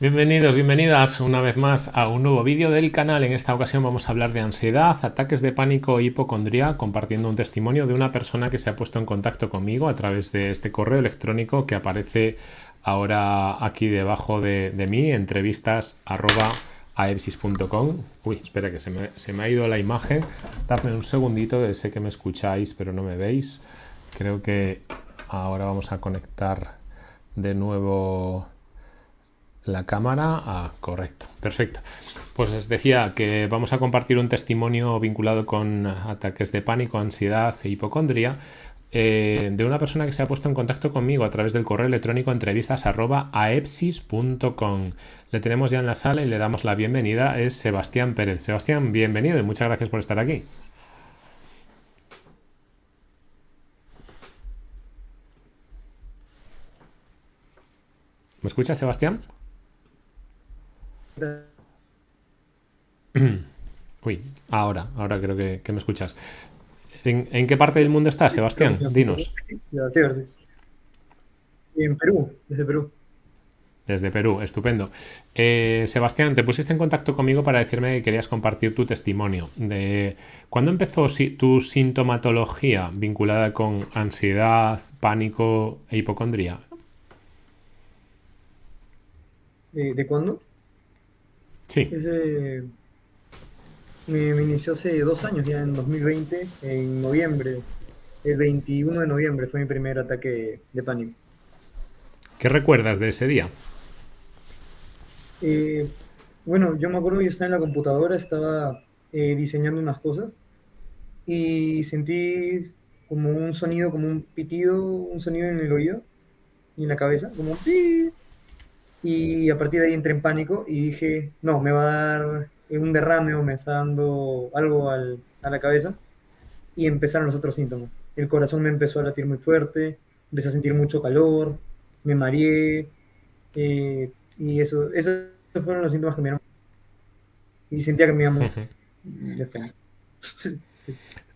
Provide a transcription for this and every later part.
Bienvenidos, bienvenidas una vez más a un nuevo vídeo del canal. En esta ocasión vamos a hablar de ansiedad, ataques de pánico e hipocondría, compartiendo un testimonio de una persona que se ha puesto en contacto conmigo a través de este correo electrónico que aparece ahora aquí debajo de, mí, entrevistas arroba aepsis.com. Uy, espera que se me, ha ido la imagen. Dadme un segundito, sé que me escucháis, pero no me veis. Creo que ahora vamos a conectar de nuevo la cámara. Ah, correcto, perfecto. Pues les decía que vamos a compartir un testimonio vinculado con ataques de pánico, ansiedad e hipocondria eh, de una persona que se ha puesto en contacto conmigo a través del correo electrónico entrevistas@aepsis.com. Le tenemos ya en la sala y le damos la bienvenida. Es Sebastián Pérez. Sebastián, bienvenido y muchas gracias por estar aquí. ¿Me escuchas, Sebastián? Uy, ahora, ahora creo que, me escuchas. ¿En, qué parte del mundo estás, Sebastián? Dinos. En Perú, desde Perú. Desde Perú, estupendo. Eh, Sebastián, te pusiste en contacto conmigo para decirme que querías compartir tu testimonio. De ¿Cuándo empezó tu sintomatología vinculada con ansiedad, pánico e hipocondría? ¿De cuándo? Sí. me, inició hace dos años, ya en 2020, en noviembre. El 21 de noviembre fue mi primer ataque de pánico. ¿Qué recuerdas de ese día? Eh, bueno, yo me acuerdo que yo estaba en la computadora, estaba eh, diseñando unas cosas y sentí como un sonido, como un pitido, un sonido en el oído y en la cabeza, como un y a partir de ahí entré en pánico y dije, no, me va a dar un derrame o me está dando algo a la cabeza. Y empezaron los otros síntomas. El corazón me empezó a latir muy fuerte, empecé a sentir mucho calor, me mareé. Eh, y eso, esos fueron los síntomas que me dieron. Y sentía que me iba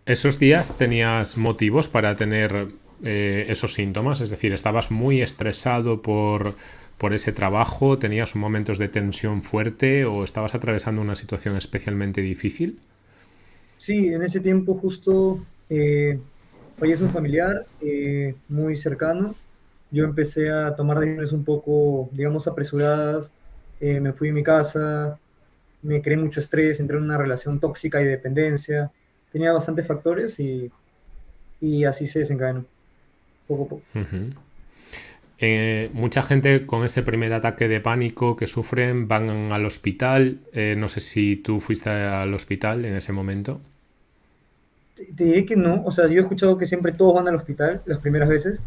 ¿Esos días tenías motivos para tener eh, esos síntomas? Es decir, ¿estabas muy estresado por por ese trabajo? ¿Tenías momentos de tensión fuerte o estabas atravesando una situación especialmente difícil? Sí, en ese tiempo justo eh, es un familiar eh, muy cercano. Yo empecé a tomar decisiones un poco, digamos, apresuradas. Eh, me fui a mi casa, me creé mucho estrés, entré en una relación tóxica y dependencia. Tenía bastantes factores y, y así se desencadenó, poco a poco. Eh, mucha gente con ese primer ataque de pánico que sufren van al hospital. Eh, no sé si tú fuiste al hospital en ese momento. Te diré que no. O sea, yo he escuchado que siempre todos van al hospital las primeras veces.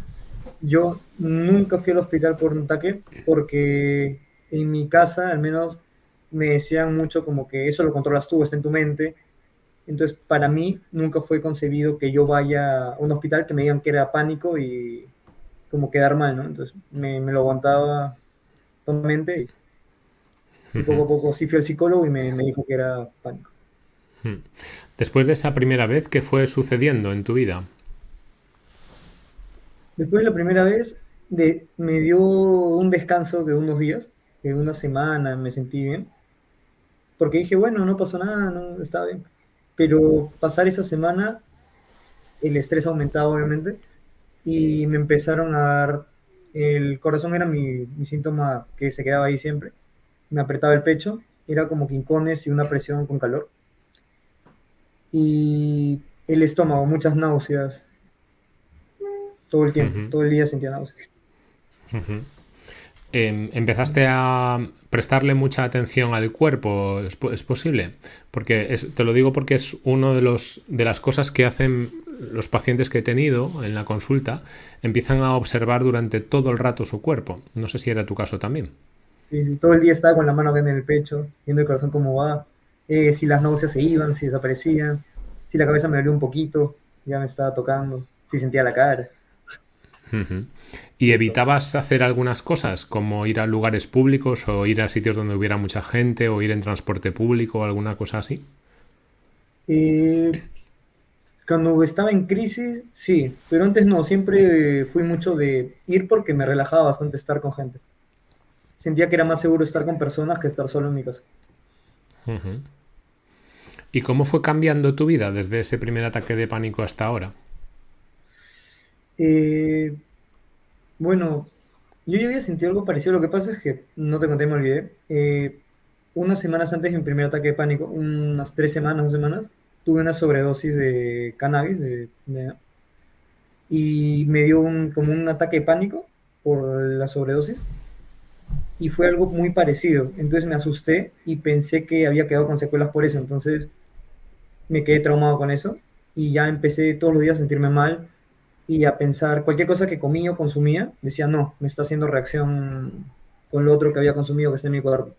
Yo nunca fui al hospital por un ataque porque en mi casa al menos me decían mucho como que eso lo controlas tú, está en tu mente. Entonces, para mí nunca fue concebido que yo vaya a un hospital que me digan que era pánico y como quedar mal, ¿no? Entonces me, lo aguantaba totalmente y, poco a poco sí fui al psicólogo y me, dijo que era pánico. Después de esa primera vez, ¿qué fue sucediendo en tu vida? Después de la primera vez, de, me dio un descanso de unos días, de una semana, me sentí bien. Porque dije, bueno, no pasó nada, no estaba bien. Pero pasar esa semana, el estrés aumentaba, obviamente y me empezaron a dar, el corazón era mi, síntoma que se quedaba ahí siempre, me apretaba el pecho, era como quincones y una presión con calor. Y el estómago, muchas náuseas, todo el tiempo, todo el día sentía náuseas. Em, ¿Empezaste a prestarle mucha atención al cuerpo? ¿Es, posible? Porque te lo digo porque es una de, los, de las cosas que hacen los pacientes que he tenido en la consulta empiezan a observar durante todo el rato su cuerpo. No sé si era tu caso también. Sí, sí todo el día estaba con la mano en el pecho, viendo el corazón cómo va, eh, si las náuseas se iban, si desaparecían, si la cabeza me dolió un poquito, ya me estaba tocando, si sentía la cara. ¿Y evitabas hacer algunas cosas, como ir a lugares públicos o ir a sitios donde hubiera mucha gente o ir en transporte público o alguna cosa así? Eh, cuando estaba en crisis, sí, pero antes no, siempre fui mucho de ir porque me relajaba bastante estar con gente. sentía que era más seguro estar con personas que estar solo en mi casa. ¿Y cómo fue cambiando tu vida desde ese primer ataque de pánico hasta ahora? Eh, bueno, yo ya había sentido algo parecido. Lo que pasa es que, no te conté, me olvidé. Eh, unas semanas antes de mi primer ataque de pánico, unas tres semanas, dos semanas, tuve una sobredosis de cannabis de, y me dio un, como un ataque de pánico por la sobredosis y fue algo muy parecido. Entonces me asusté y pensé que había quedado con secuelas por eso. Entonces me quedé traumado con eso y ya empecé todos los días a sentirme mal y a pensar cualquier cosa que comía o consumía, decía, no, me está haciendo reacción con lo otro que había consumido que está en mi cuerpo.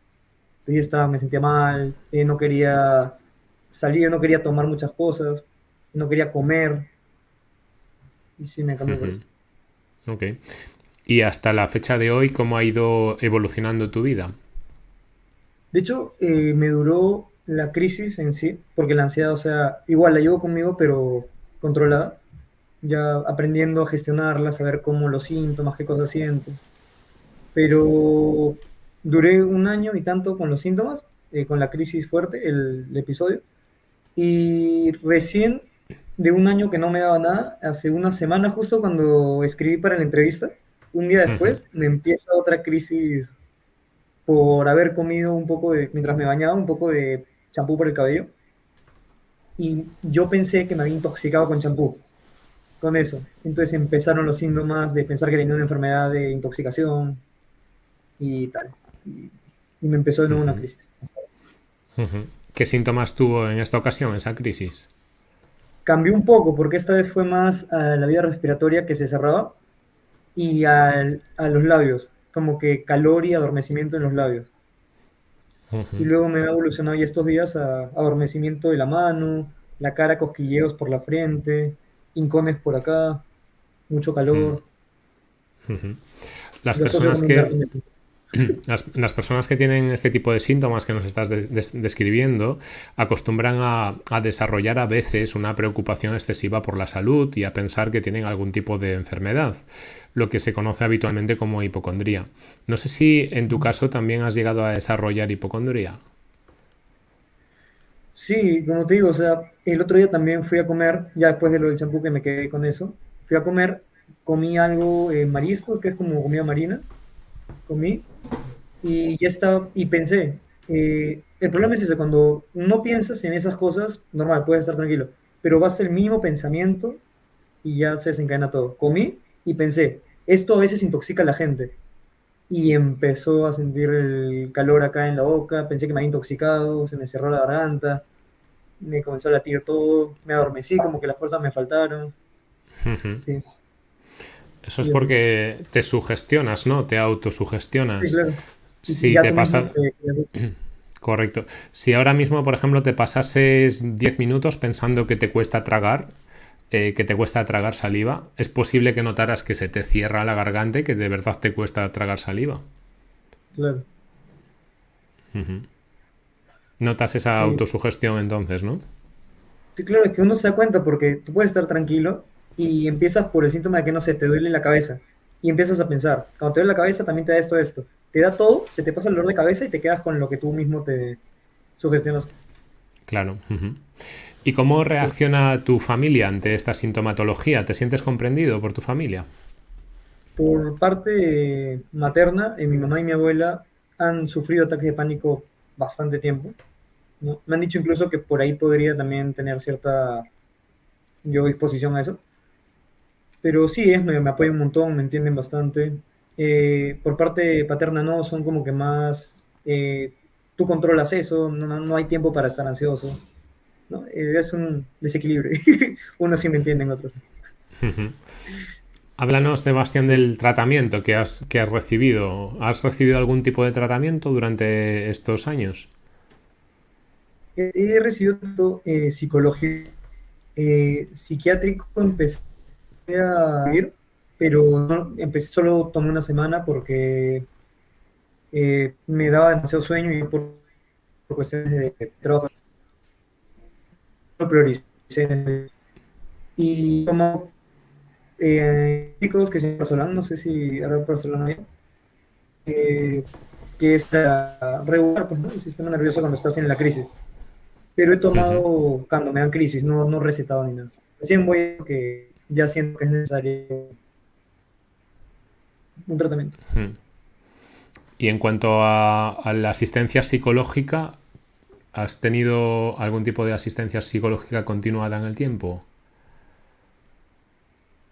Entonces estaba, me sentía mal, eh, no quería salir, no quería tomar muchas cosas, no quería comer. Y sí, me cambió. Ok. Y hasta la fecha de hoy, ¿cómo ha ido evolucionando tu vida? De hecho, eh, me duró la crisis en sí, porque la ansiedad, o sea, igual la llevo conmigo, pero controlada, ya aprendiendo a gestionarla, saber cómo los síntomas, qué cosas siento. Pero duré un año y tanto con los síntomas, eh, con la crisis fuerte, el, episodio, y recién de un año que no me daba nada, hace una semana justo cuando escribí para la entrevista, un día después me empieza otra crisis por haber comido un poco de, mientras me bañaba, un poco de champú por el cabello. Y yo pensé que me había intoxicado con champú, con eso. Entonces empezaron los síntomas de pensar que tenía una enfermedad de intoxicación y tal. Y, me empezó de nuevo una crisis. ¿Qué síntomas tuvo en esta ocasión esa crisis? Cambió un poco porque esta vez fue más a la vía respiratoria que se cerraba y a los labios, como que calor y adormecimiento en los labios. Y luego me ha evolucionado ya estos días a adormecimiento de la mano, la cara, cosquilleos por la frente, incones por acá, mucho calor. Las personas que las, personas que tienen este tipo de síntomas que nos estás describiendo acostumbran a, desarrollar a veces una preocupación excesiva por la salud y a pensar que tienen algún tipo de enfermedad, lo que se conoce habitualmente como hipocondría. No sé si en tu caso también has llegado a desarrollar hipocondría. Sí, como te digo, o sea, el otro día también fui a comer, ya después de lo del champú que me quedé con eso, fui a comer, comí algo en mariscos, que es como comida marina, comí, y ya estaba, y pensé, eh, el problema es ese, cuando no piensas en esas cosas, normal, puedes estar tranquilo, pero basta el mínimo pensamiento y ya se desencadena todo. Comí y pensé, esto a veces intoxica a la gente. Y empezó a sentir el calor acá en la boca, pensé que me había intoxicado, se me cerró la garganta, me comenzó a latir todo, me adormecí, como que las fuerzas me faltaron. sí. Eso es porque te sugestionas, ¿no? Te autosugestionas. Sí, claro. Si te pasa... Correcto. Si ahora mismo, por ejemplo, te pasases 10 minutos pensando que te cuesta tragar, eh, que te cuesta tragar saliva, es posible que notaras que se te cierra la garganta y que de verdad te cuesta tragar saliva. Claro. Notas esa autosugestión entonces, ¿no? Sí, claro, es que uno se da cuenta porque tú puedes estar tranquilo y empiezas por el síntoma de que no se te duele la cabeza y empiezas a pensar, cuando te duele la cabeza también te da esto, esto. Te da todo, se te pasa el dolor de cabeza y te quedas con lo que tú mismo te sugestionas. Claro. ¿Y cómo reacciona tu familia ante esta sintomatología? ¿Te sientes comprendido por tu familia? Por parte materna, eh, mi mamá y mi abuela han sufrido ataques de pánico bastante tiempo. Me han dicho incluso que por ahí podría también tener cierta yo disposición a eso. Pero sí, es, me, me apoyan un montón, me entienden bastante. Eh, por parte paterna no, son como que más, eh, tú controlas eso, no, no, hay tiempo para estar ansioso. ¿No? Eh, es un desequilibrio. Unos sí me entienden, otros. Háblanos, Sebastián, del tratamiento que has, que has recibido. ¿Has recibido algún tipo de tratamiento durante estos años? He recibido psicología eh, psiquiátrico empecé a ir, pero empecé solo tomé una semana porque eh, me daba demasiado sueño y por, cuestiones de trabajo lo prioricé. Y como eh, chicos que se no sé si ahora Barcelona eh, que es regular pues, el sistema nervioso cuando estás en la crisis. Pero he tomado cuando me dan crisis, no, no recetado ni nada. Recién voy que ya siento que es necesario un tratamiento. Y en cuanto a, la asistencia psicológica, ¿has tenido algún tipo de asistencia psicológica continuada en el tiempo?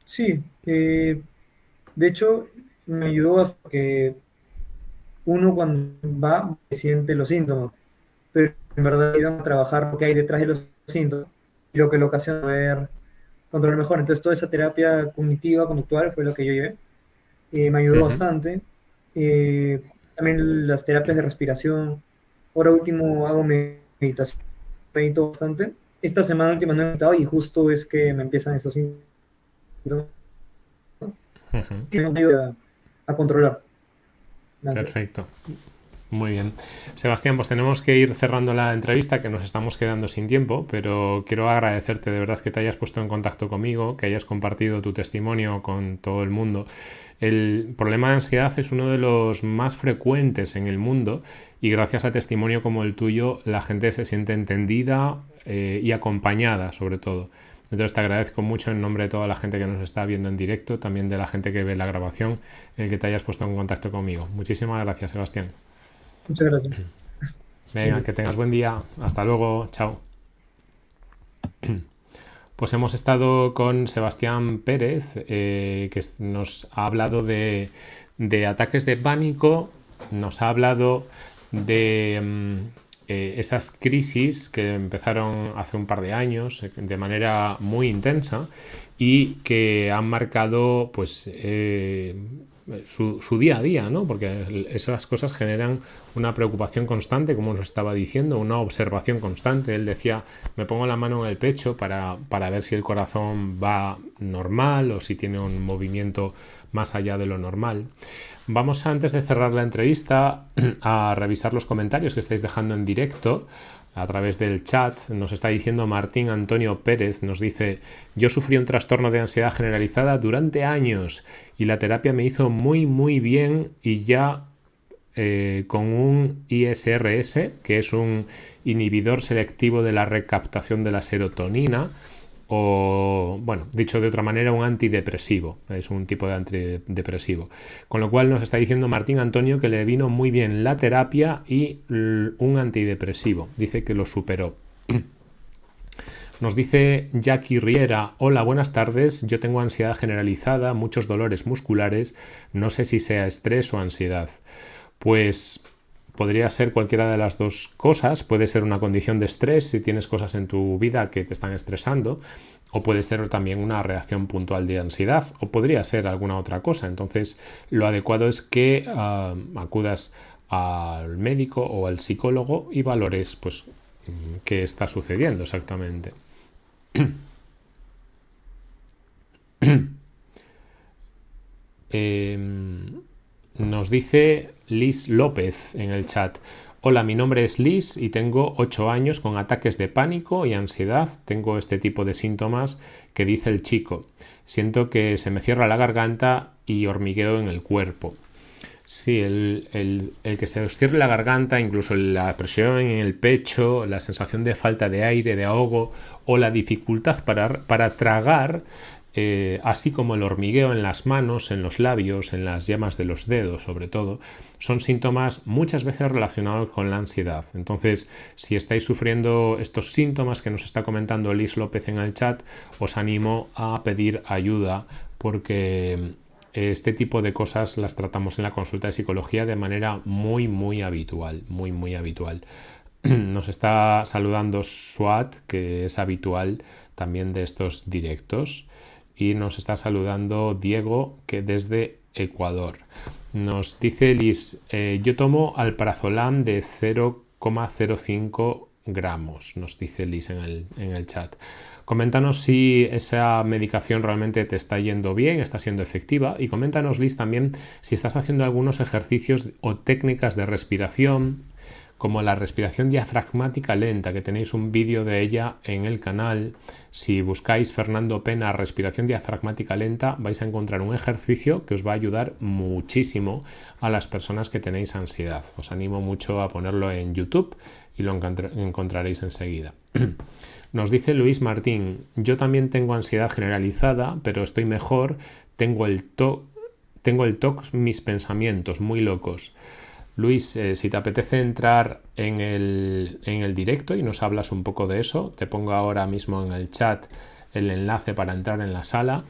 Sí, eh, de hecho me ayudó hasta que uno cuando va siente los síntomas, pero en verdad iban a trabajar lo que hay detrás de los síntomas y lo que lo ocasiona ver controlar mejor. Entonces toda esa terapia cognitiva, conductual fue lo que yo llevé. Eh, me ayudó bastante. Eh, también las terapias de respiración. Ahora último hago meditación. Medito bastante. Esta semana última no he meditado y justo es que me empiezan estos síntomas. Me ayuda a controlar. Perfecto. Muy bien. Sebastián, pues tenemos que ir cerrando la entrevista, que nos estamos quedando sin tiempo, pero quiero agradecerte de verdad que te hayas puesto en contacto conmigo, que hayas compartido tu testimonio con todo el mundo. El problema de ansiedad es uno de los más frecuentes en el mundo y gracias a testimonio como el tuyo la gente se siente entendida eh, y acompañada sobre todo. Entonces te agradezco mucho en nombre de toda la gente que nos está viendo en directo, también de la gente que ve la grabación, el que te hayas puesto en contacto conmigo. Muchísimas gracias, Sebastián. Muchas gracias. Venga, que tengas buen día. Hasta luego. Chao. Pues hemos estado con Sebastián Pérez, eh, que nos ha hablado de, ataques de pánico, nos ha hablado de mm, eh, esas crisis que empezaron hace un par de años eh, de manera muy intensa y que han marcado pues su, día a día, ¿no? Porque esas cosas generan una preocupación constante, como nos estaba diciendo, una observación constante. Él decía, me pongo la mano en el pecho para, para ver si el corazón va normal o si tiene un movimiento más allá de lo normal. Vamos antes de cerrar la entrevista a revisar los comentarios que estáis dejando en directo a través del chat. Nos está diciendo Martín Antonio Pérez, nos dice, yo sufrí un trastorno de ansiedad generalizada durante años y la terapia me hizo muy muy bien y ya eh, con un ISRS, que es un inhibidor selectivo de la recaptación de la serotonina, o, bueno, dicho de otra manera, un antidepresivo. Es un tipo de antidepresivo. Con lo cual nos está diciendo Martín Antonio que le vino muy bien la terapia y un antidepresivo. Dice que lo superó. Nos dice Jackie Riera, hola, buenas tardes, yo tengo ansiedad generalizada, muchos dolores musculares, no sé si sea estrés o ansiedad. Pues podría ser cualquiera de las dos cosas. Puede ser una condición de estrés si tienes cosas en tu vida que te están estresando, o puede ser también una reacción puntual de ansiedad, o podría ser alguna otra cosa. Entonces, lo adecuado es que ah, acudas al médico o al psicólogo y valores pues qué está sucediendo exactamente. Em, nos dice Liz López en el chat. Hola, mi nombre es Liz y tengo 8 años con ataques de pánico y ansiedad. Tengo este tipo de síntomas que dice el chico. Siento que se me cierra la garganta y hormigueo en el cuerpo. Sí, el, que se os cierre la garganta, incluso la presión en el pecho, la sensación de falta de aire, de ahogo o la dificultad para, para tragar eh, así como el hormigueo en las manos, en los labios, en las llamas de los dedos sobre todo, son síntomas muchas veces relacionados con la ansiedad. Entonces, si estáis sufriendo estos síntomas que nos está comentando Liz López en el chat, os animo a pedir ayuda porque este tipo de cosas las tratamos en la consulta de psicología de manera muy, muy habitual, muy, muy habitual. Nos está saludando Swat, que es habitual también de estos directos y nos está saludando Diego que desde Ecuador. Nos dice Liz, eh, yo tomo alprazolam de 0,05 gramos, nos dice Liz en el, en el chat. Coméntanos si esa medicación realmente te está yendo bien, está siendo efectiva y coméntanos Liz también si estás haciendo algunos ejercicios o técnicas de respiración como la respiración diafragmática lenta, que tenéis un vídeo de ella en el canal. Si buscáis Fernando Pena respiración diafragmática lenta, vais a encontrar un ejercicio que os va a ayudar muchísimo a las personas que tenéis ansiedad. Os animo mucho a ponerlo en YouTube y lo encontraréis enseguida. Nos dice Luis Martín, yo también tengo ansiedad generalizada, pero estoy mejor, tengo el TOC, tengo el TOC, mis pensamientos muy locos. Luis, eh, si te apetece entrar en el, en el directo y nos hablas un poco de eso, te pongo ahora mismo en el chat el enlace para entrar en la sala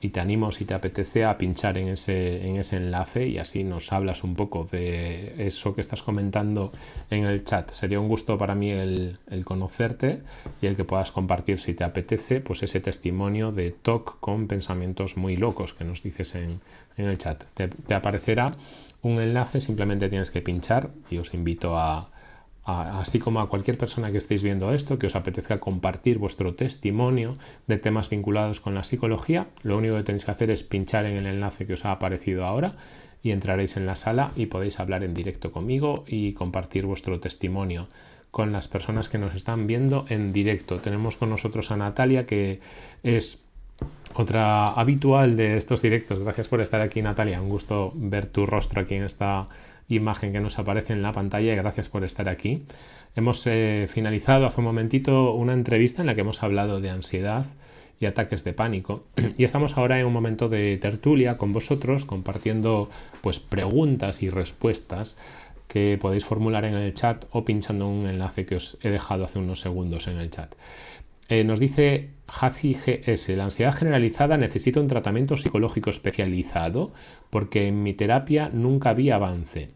y te animo si te apetece a pinchar en ese, en ese enlace y así nos hablas un poco de eso que estás comentando en el chat. Sería un gusto para mí el, conocerte y el que puedas compartir si te apetece pues ese testimonio de TOC con pensamientos muy locos que nos dices en, el chat. te aparecerá un enlace, simplemente tienes que pinchar y os invito a, así como a cualquier persona que estéis viendo esto, que os apetezca compartir vuestro testimonio de temas vinculados con la psicología, lo único que tenéis que hacer es pinchar en el enlace que os ha aparecido ahora y entraréis en la sala y podéis hablar en directo conmigo y compartir vuestro testimonio con las personas que nos están viendo en directo. Tenemos con nosotros a Natalia, que es otra habitual de estos directos. Gracias por estar aquí, Natalia. Un gusto ver tu rostro aquí en esta imagen que nos aparece en la pantalla y gracias por estar aquí. Hemos eh, finalizado hace un momentito una entrevista en la que hemos hablado de ansiedad y ataques de pánico y estamos ahora en un momento de tertulia con vosotros compartiendo pues preguntas y respuestas que podéis formular en el chat o pinchando un enlace que os he dejado hace unos segundos en el chat. Eh, nos dice Hazi GS, la ansiedad generalizada necesita un tratamiento psicológico especializado porque en mi terapia nunca había avance.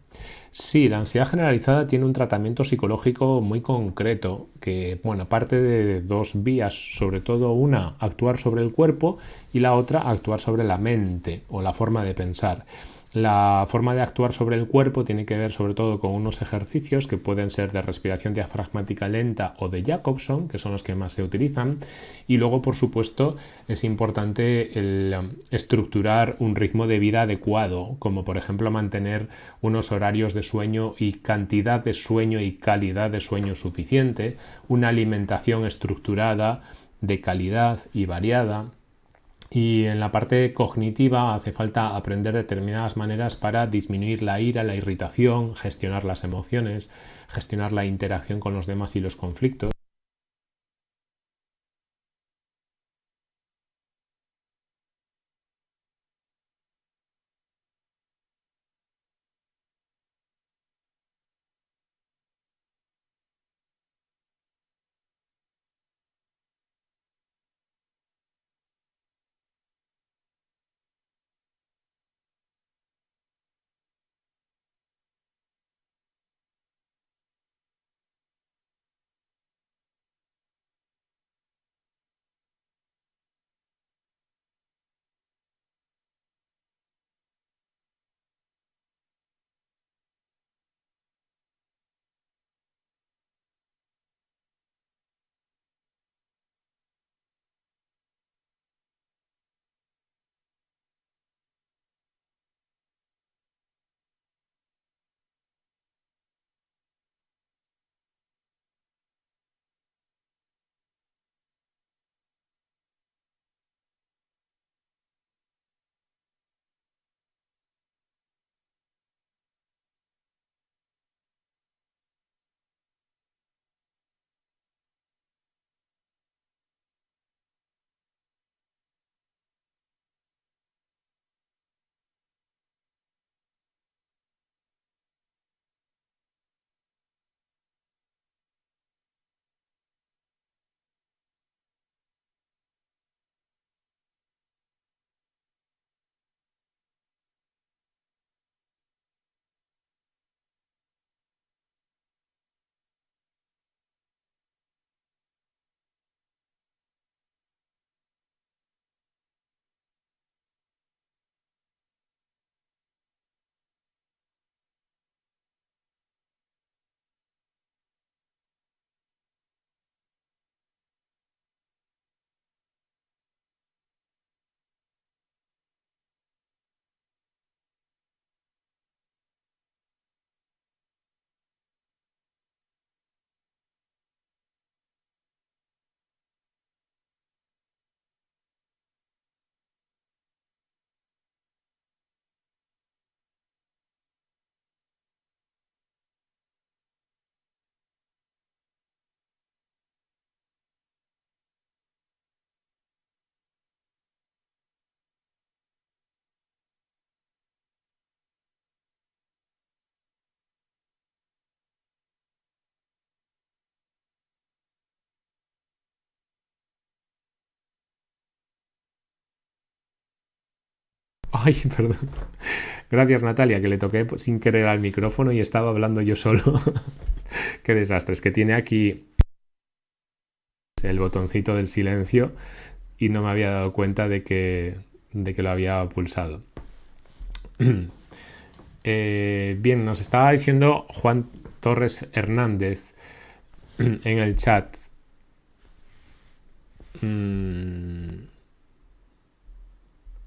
Sí, la ansiedad generalizada tiene un tratamiento psicológico muy concreto que, bueno, parte de dos vías, sobre todo una, actuar sobre el cuerpo y la otra, actuar sobre la mente o la forma de pensar. La forma de actuar sobre el cuerpo tiene que ver sobre todo con unos ejercicios que pueden ser de respiración diafragmática lenta o de Jacobson, que son los que más se utilizan. Y luego, por supuesto, es importante el um, estructurar un ritmo de vida adecuado, como por ejemplo mantener unos horarios de sueño y cantidad de sueño y calidad de sueño suficiente, una alimentación estructurada, de calidad y variada, y en la parte cognitiva hace falta aprender determinadas maneras para disminuir la ira, la irritación, gestionar las emociones, gestionar la interacción con los demás y los conflictos. Ay, perdón. Gracias Natalia, que le toqué sin querer al micrófono y estaba hablando yo solo. Qué desastre. Es que tiene aquí el botoncito del silencio y no me había dado cuenta de que, de que lo había pulsado. Eh, bien, nos estaba diciendo Juan Torres Hernández en el chat. Mm,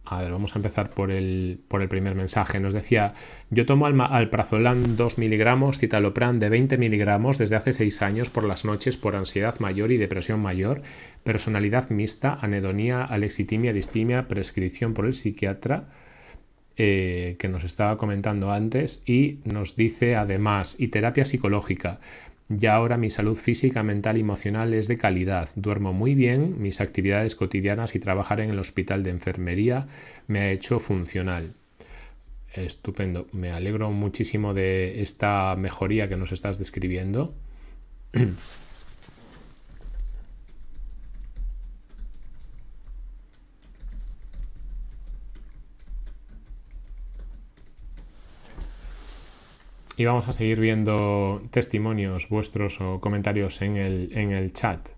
a ver, vamos a empezar por el, por el primer mensaje. Nos decía, yo tomo alprazolam 2 miligramos, citalopram de 20 miligramos desde hace 6 años por las noches por ansiedad mayor y depresión mayor, personalidad mixta, anedonía, alexitimia, distimia, prescripción por el psiquiatra, eh, que nos estaba comentando antes, y nos dice además, y terapia psicológica. Ya ahora mi salud física, mental y emocional es de calidad. Duermo muy bien, mis actividades cotidianas y trabajar en el hospital de enfermería me ha hecho funcional. Estupendo. Me alegro muchísimo de esta mejoría que nos estás describiendo. y vamos a seguir viendo testimonios vuestros o comentarios en el, en el chat.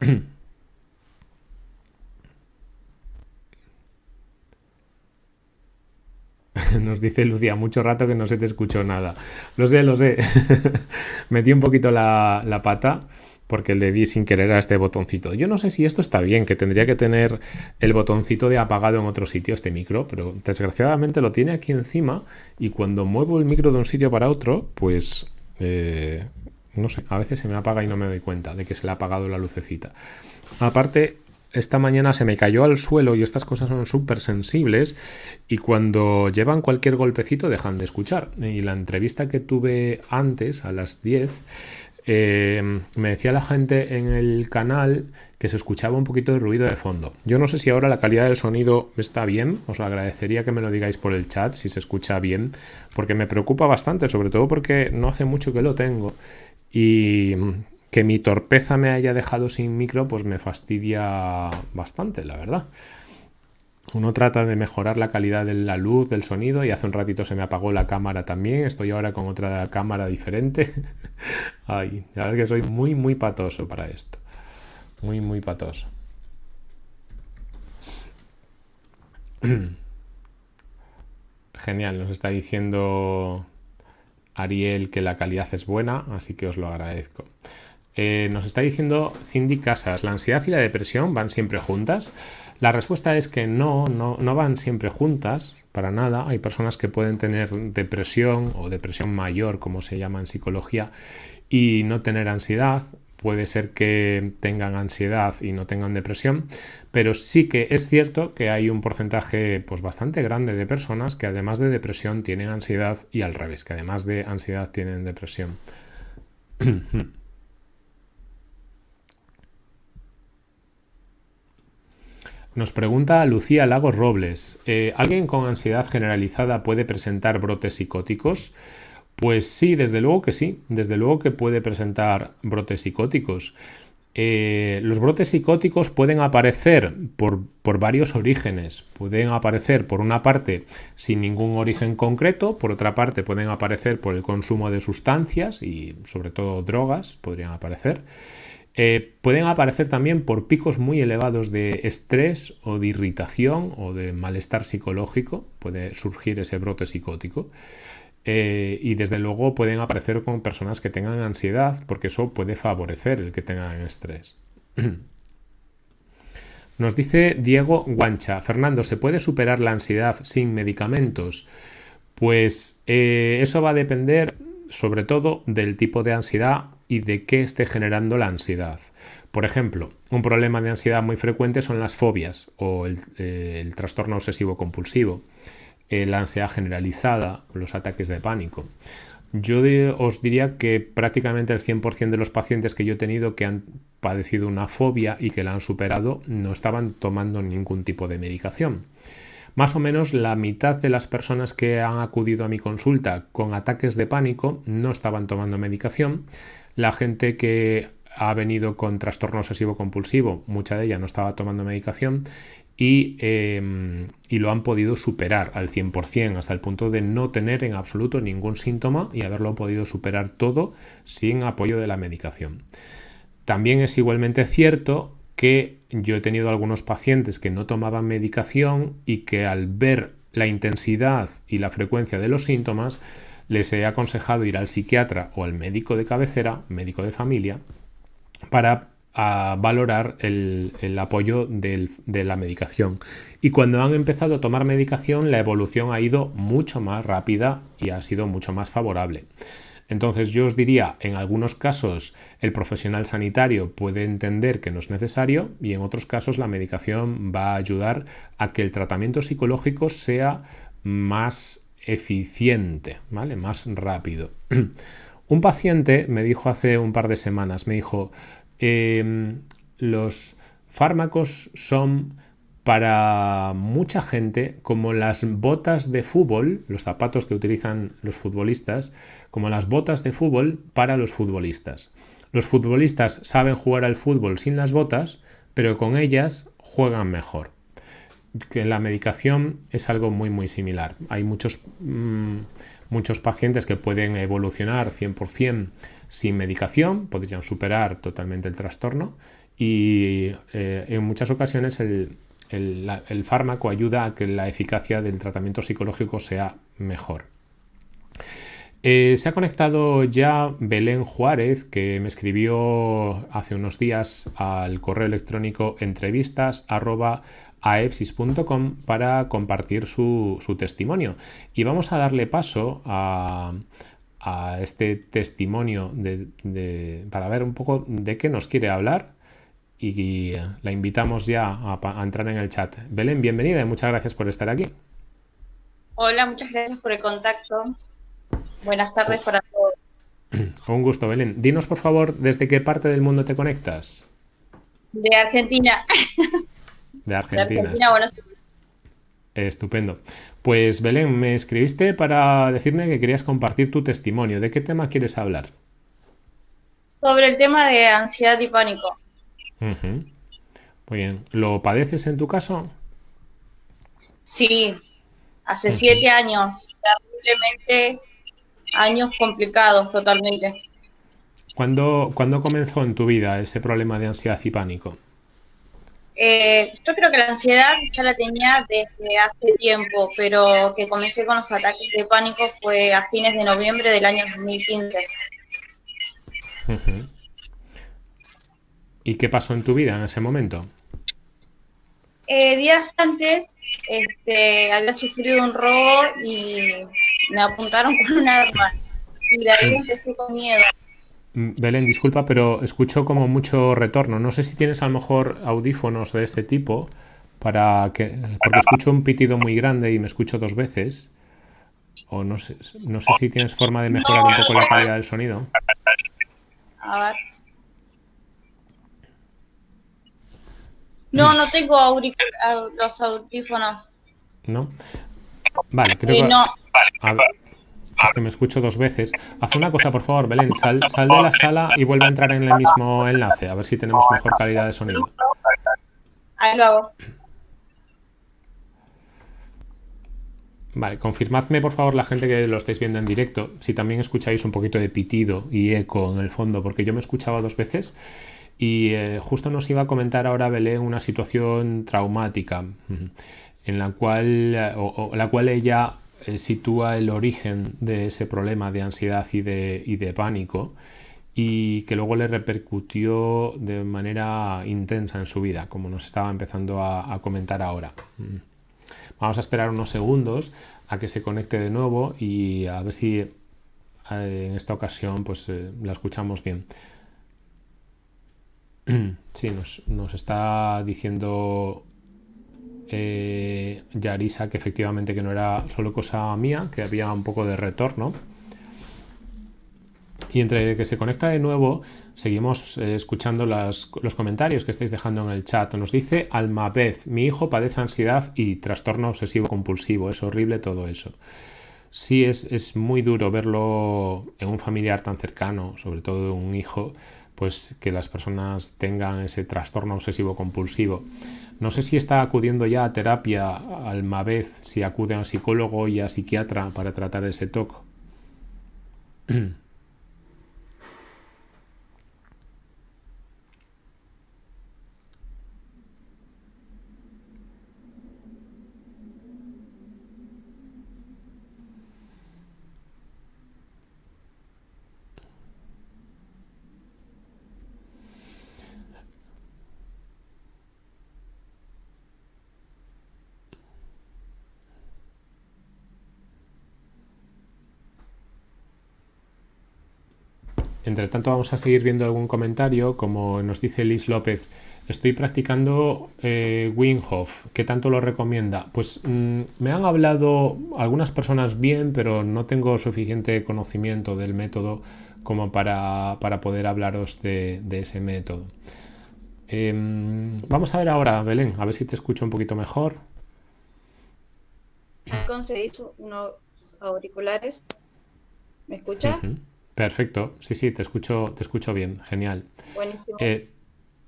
Nos dice Lucía, mucho rato que no se te escuchó nada. Lo sé, lo sé. Metí un poquito la, la pata porque le di sin querer a este botoncito. Yo no sé si esto está bien, que tendría que tener el botoncito de apagado en otro sitio este micro, pero desgraciadamente lo tiene aquí encima y cuando muevo el micro de un sitio para otro, pues eh, no sé, a veces se me apaga y no me doy cuenta de que se le ha apagado la lucecita. Aparte, esta mañana se me cayó al suelo y estas cosas son súper sensibles y cuando llevan cualquier golpecito dejan de escuchar. Y la entrevista que tuve antes, a las 10, eh, me decía la gente en el canal que se escuchaba un poquito de ruido de fondo. Yo no sé si ahora la calidad del sonido está bien, os agradecería que me lo digáis por el chat si se escucha bien, porque me preocupa bastante, sobre todo porque no hace mucho que lo tengo y que mi torpeza me haya dejado sin micro, pues me fastidia bastante, la verdad. Uno trata de mejorar la calidad de la luz, del sonido y hace un ratito se me apagó la cámara también. Estoy ahora con otra cámara diferente. Ay, ya ves que soy muy, muy patoso para esto. Muy, muy patoso. Genial, nos está diciendo Ariel que la calidad es buena, así que os lo agradezco. Eh, nos está diciendo Cindy Casas, ¿la ansiedad y la depresión van siempre juntas? La respuesta es que no, no, no van siempre juntas, para nada. Hay personas que pueden tener depresión o depresión mayor, como se llama en psicología, y no tener ansiedad. Puede ser que tengan ansiedad y no tengan depresión, pero sí que es cierto que hay un porcentaje pues, bastante grande de personas que además de depresión tienen ansiedad y al revés, que además de ansiedad tienen depresión. Nos pregunta Lucía Lagos Robles, eh, ¿alguien con ansiedad generalizada puede presentar brotes psicóticos? Pues sí, desde luego que sí, desde luego que puede presentar brotes psicóticos. Eh, los brotes psicóticos pueden aparecer por, por, varios orígenes. Pueden aparecer por una parte sin ningún origen concreto, por otra parte pueden aparecer por el consumo de sustancias y sobre todo drogas podrían aparecer. Eh, pueden aparecer también por picos muy elevados de estrés o de irritación o de malestar psicológico, puede surgir ese brote psicótico. Eh, y desde luego pueden aparecer con personas que tengan ansiedad, porque eso puede favorecer el que tengan estrés. Nos dice Diego Guancha, Fernando, ¿se puede superar la ansiedad sin medicamentos? Pues eh, eso va a depender sobre todo del tipo de ansiedad y de qué esté generando la ansiedad. Por ejemplo, un problema de ansiedad muy frecuente son las fobias o el, eh, trastorno obsesivo compulsivo, eh, la ansiedad generalizada, los ataques de pánico. Yo os diría que prácticamente el 100% de los pacientes que yo he tenido que han padecido una fobia y que la han superado no estaban tomando ningún tipo de medicación. Más o menos la mitad de las personas que han acudido a mi consulta con ataques de pánico no estaban tomando medicación. La gente que ha venido con trastorno obsesivo compulsivo, mucha de ella no estaba tomando medicación y, em, y, lo han podido superar al 100% hasta el punto de no tener en absoluto ningún síntoma y haberlo podido superar todo sin apoyo de la medicación. También es igualmente cierto que yo he tenido algunos pacientes que no tomaban medicación y que al ver la intensidad y la frecuencia de los síntomas les he aconsejado ir al psiquiatra o al médico de cabecera, médico de familia, para valorar el, apoyo de la medicación. Y cuando han empezado a tomar medicación, la evolución ha ido mucho más rápida y ha sido mucho más favorable. Entonces yo os diría, en algunos casos el profesional sanitario puede entender que no es necesario y en otros casos la medicación va a ayudar a que el tratamiento psicológico sea más eficiente, ¿vale? Más rápido. Un paciente me dijo hace un par de semanas, me dijo, em, los fármacos son para mucha gente como las botas de fútbol, los zapatos que utilizan los futbolistas, como las botas de fútbol para los futbolistas. Los futbolistas saben jugar al fútbol sin las botas, pero con ellas juegan mejor que la medicación es algo muy muy similar. Hay muchos, mm, muchos pacientes que pueden evolucionar 100% sin medicación, podrían superar totalmente el trastorno y eh, en muchas ocasiones el, el, fármaco ayuda a que la eficacia del tratamiento psicológico sea mejor. Eh, se ha conectado ya Belén Juárez, que me escribió hace unos días al correo electrónico entrevistas a epsis.com para compartir su, testimonio. Y vamos a darle paso a, este testimonio para ver un poco de qué nos quiere hablar y la invitamos ya a, entrar en el chat. Belén, bienvenida y muchas gracias por estar aquí. Hola, muchas gracias por el contacto. Buenas tardes para todos. Un gusto, Belén. Dinos, por favor, ¿desde qué parte del mundo te conectas? De Argentina. de Argentina. Estupendo. Pues Belén, me escribiste para decirme que querías compartir tu testimonio. ¿De qué tema quieres hablar? Sobre el tema de ansiedad y pánico. Muy bien. ¿Lo padeces en tu caso? Sí, hace siete años. Terriblemente años complicados totalmente. ¿Cuándo, ¿Cuándo comenzó en tu vida ese problema de ansiedad y pánico? Eh, yo creo que la ansiedad ya la tenía desde hace tiempo, pero que comencé con los ataques de pánico fue a fines de noviembre del año 2015. ¿Y qué pasó en tu vida en ese momento? Eh, días antes este, había sufrido un robo y me apuntaron con un arma. Y de ahí mm. empecé con miedo. Mm, Belén, disculpa, pero escucho como mucho retorno. No sé si tienes a lo mejor audífonos de este tipo para que porque escucho un pitido muy grande y me escucho dos veces. O no sé, no sé si tienes forma de mejorar un poco la calidad del sonido. A ver. No, no tengo los audífonos. ¿No? Vale, creo que... No. Es que me escucho dos veces. Haz una cosa, por favor, Belén. Sal, sal de la sala y vuelve a entrar en el mismo enlace. A ver si tenemos mejor calidad de sonido. Ahí lo hago. Vale, confirmadme por favor la gente que lo estáis viendo en directo, si también escucháis un poquito de pitido y eco en el fondo, porque yo me escuchaba dos veces y eh, justo nos iba a comentar ahora Belén una situación traumática en la cual, o la cual ella eh, sitúa el origen de ese problema de ansiedad y de, y de pánico y que luego le repercutió de manera intensa en su vida, como nos estaba empezando a, comentar ahora. Mm. Vamos a esperar unos segundos a que se conecte de nuevo y a ver si eh, en esta ocasión pues eh, la escuchamos bien. Sí, nos, nos está diciendo eh, Yarisa que efectivamente que no era solo cosa mía, que había un poco de retorno. Y entre que se conecta de nuevo, seguimos eh, escuchando los comentarios que estáis dejando en el chat. Nos dice Almabez, mi hijo padece ansiedad y trastorno obsesivo compulsivo. Es horrible todo eso. Sí, es, es muy duro verlo en un familiar tan cercano, sobre todo un hijo, pues que las personas tengan ese trastorno obsesivo compulsivo. No sé si está acudiendo ya a terapia al vez, si acude a psicólogo y a psiquiatra para tratar ese TOC. Entre tanto vamos a seguir viendo algún comentario, como nos dice Liz López. Estoy practicando eh, Winghoff. ¿Qué tanto lo recomienda? Pues mm, me han hablado algunas personas bien, pero no tengo suficiente conocimiento del método como para, poder hablaros de, ese método. Em, vamos a ver ahora, Belén, a ver si te escucho un poquito mejor. Unos auriculares. ¿Me escuchas? Perfecto, sí, sí, te escucho, te escucho bien, genial. Buenísimo. Eh,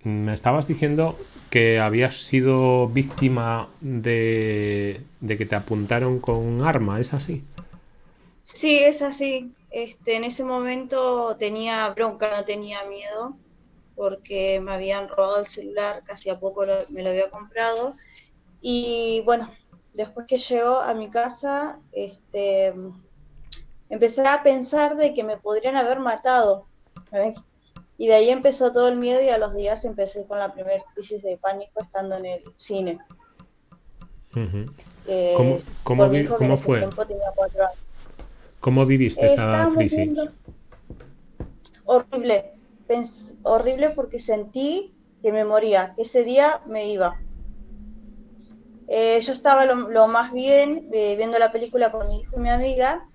me estabas diciendo que habías sido víctima de, que te apuntaron con un arma, ¿es así? Sí, es así. Este, en ese momento tenía bronca, no tenía miedo, porque me habían robado el celular, casi a poco me lo había comprado. Y bueno, después que llegó a mi casa, este, empecé a pensar de que me podrían haber matado. Y de ahí empezó todo el miedo y a los días empecé con la primera crisis de pánico estando en el cine. ¿Cómo, cómo, fue? ¿Cómo viviste esa crisis? Horrible. horrible porque sentí que me moría, que ese día me iba. Eh, yo estaba lo, más bien eh, viendo la película con mi hijo y mi amiga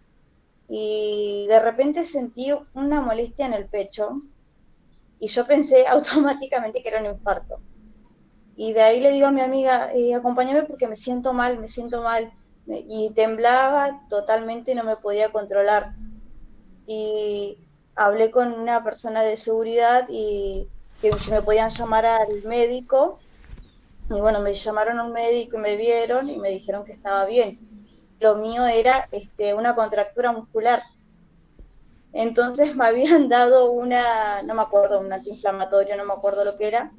y de repente sentí una molestia en el pecho y yo pensé automáticamente que era un infarto. Y de ahí le digo a mi amiga, eh, acompáñame porque me siento mal, me siento mal. Y temblaba totalmente y no me podía controlar. Y hablé con una persona de seguridad y que me podían llamar al médico. Y bueno, me llamaron a un médico y me vieron y me dijeron que estaba bien lo mío era este, una contractura muscular. Entonces me habían dado una, no me acuerdo, un antiinflamatorio, no me acuerdo lo que era.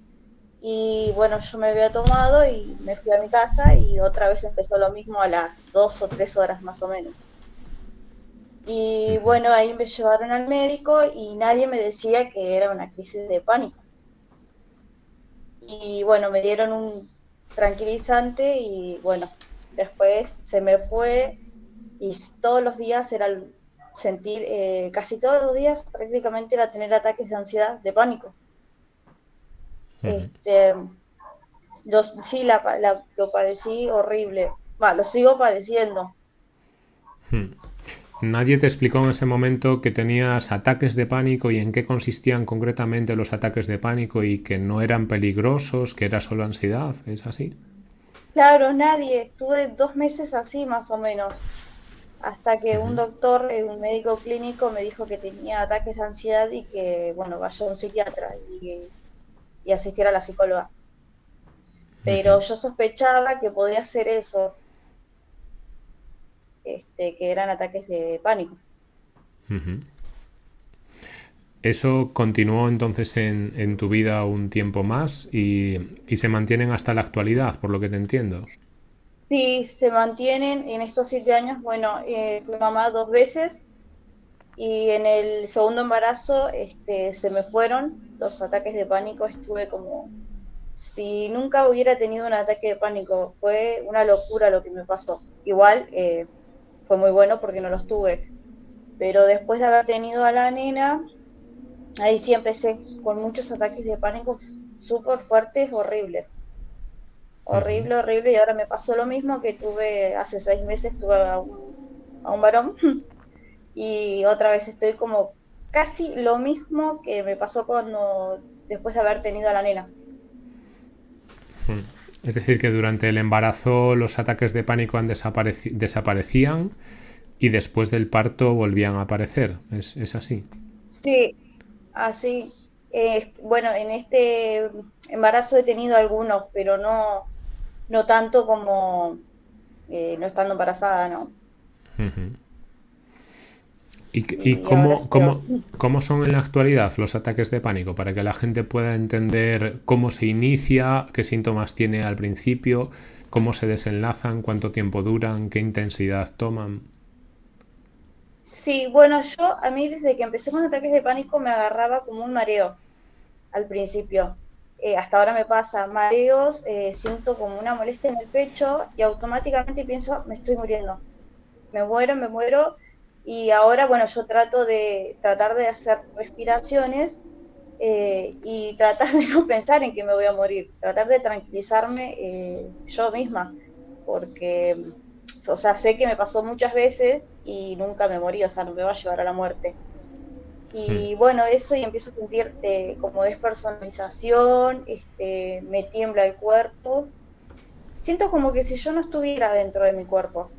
Y bueno, yo me había tomado y me fui a mi casa y otra vez empezó lo mismo a las dos o tres horas más o menos. Y bueno, ahí me llevaron al médico y nadie me decía que era una crisis de pánico. Y bueno, me dieron un tranquilizante y bueno, Después se me fue y todos los días era sentir, eh, casi todos los días prácticamente era tener ataques de ansiedad, de pánico. Este, sí, la, lo padecí horrible. Va, lo sigo padeciendo. Hmm. Nadie te explicó en ese momento que tenías ataques de pánico y en qué consistían concretamente los ataques de pánico y que no eran peligrosos, que era solo ansiedad, ¿es así? Claro, nadie. Estuve dos meses así más o menos. Hasta que un doctor, eh, un médico clínico, me dijo que tenía ataques de ansiedad y que, bueno, vaya a un psiquiatra y, y asistiera a la psicóloga. Pero yo sospechaba que podía ser eso, este, que eran ataques de pánico. Eso continuó entonces en, tu vida un tiempo más y, se mantienen hasta la actualidad, por lo que te entiendo. Sí, se mantienen en estos siete años. Bueno, eh, fui mamá dos veces y en el segundo embarazo este, se me fueron los ataques de pánico. Estuve como si nunca hubiera tenido un ataque de pánico. Fue una locura lo que me pasó. Igual eh, fue muy bueno porque no los tuve. Pero después de haber tenido a la nena, ahí sí empecé con muchos ataques de pánico súper fuertes, horrible. Horrible, horrible. Y ahora me pasó lo mismo que tuve hace seis meses, tuve a un, a un varón. y otra vez estoy como casi lo mismo que me pasó cuando después de haber tenido a la nena. Es decir, que durante el embarazo los ataques de pánico han desaparecían y después del parto volvían a aparecer. ¿Es, es así? Sí, así. Eh, bueno, en este embarazo he tenido algunos, pero no, no tanto como eh, no estando embarazada, ¿no? ¿Y, cómo, cómo, cómo, son en la actualidad los ataques de pánico? Para que la gente pueda entender cómo se inicia, qué síntomas tiene al principio, cómo se desenlazan, cuánto tiempo duran, qué intensidad toman. Sí, bueno, yo a mí desde que empecé con ataques de pánico me agarraba como un mareo al principio. Eh, hasta ahora me pasa mareos, eh, siento como una molestia en el pecho y automáticamente pienso, me estoy muriendo. Me muero, me muero. Y ahora, bueno, yo trato de tratar de hacer respiraciones eh, y tratar de no pensar en que me voy a morir, tratar de tranquilizarme yo misma, porque o sea, sé que me pasó muchas veces y nunca me morí, o sea, no me va a llevar a la muerte. Y hmm. bueno, eso y empiezo a sentir como despersonalización, este, me tiembla el cuerpo. Siento como que si yo no estuviera dentro de mi cuerpo,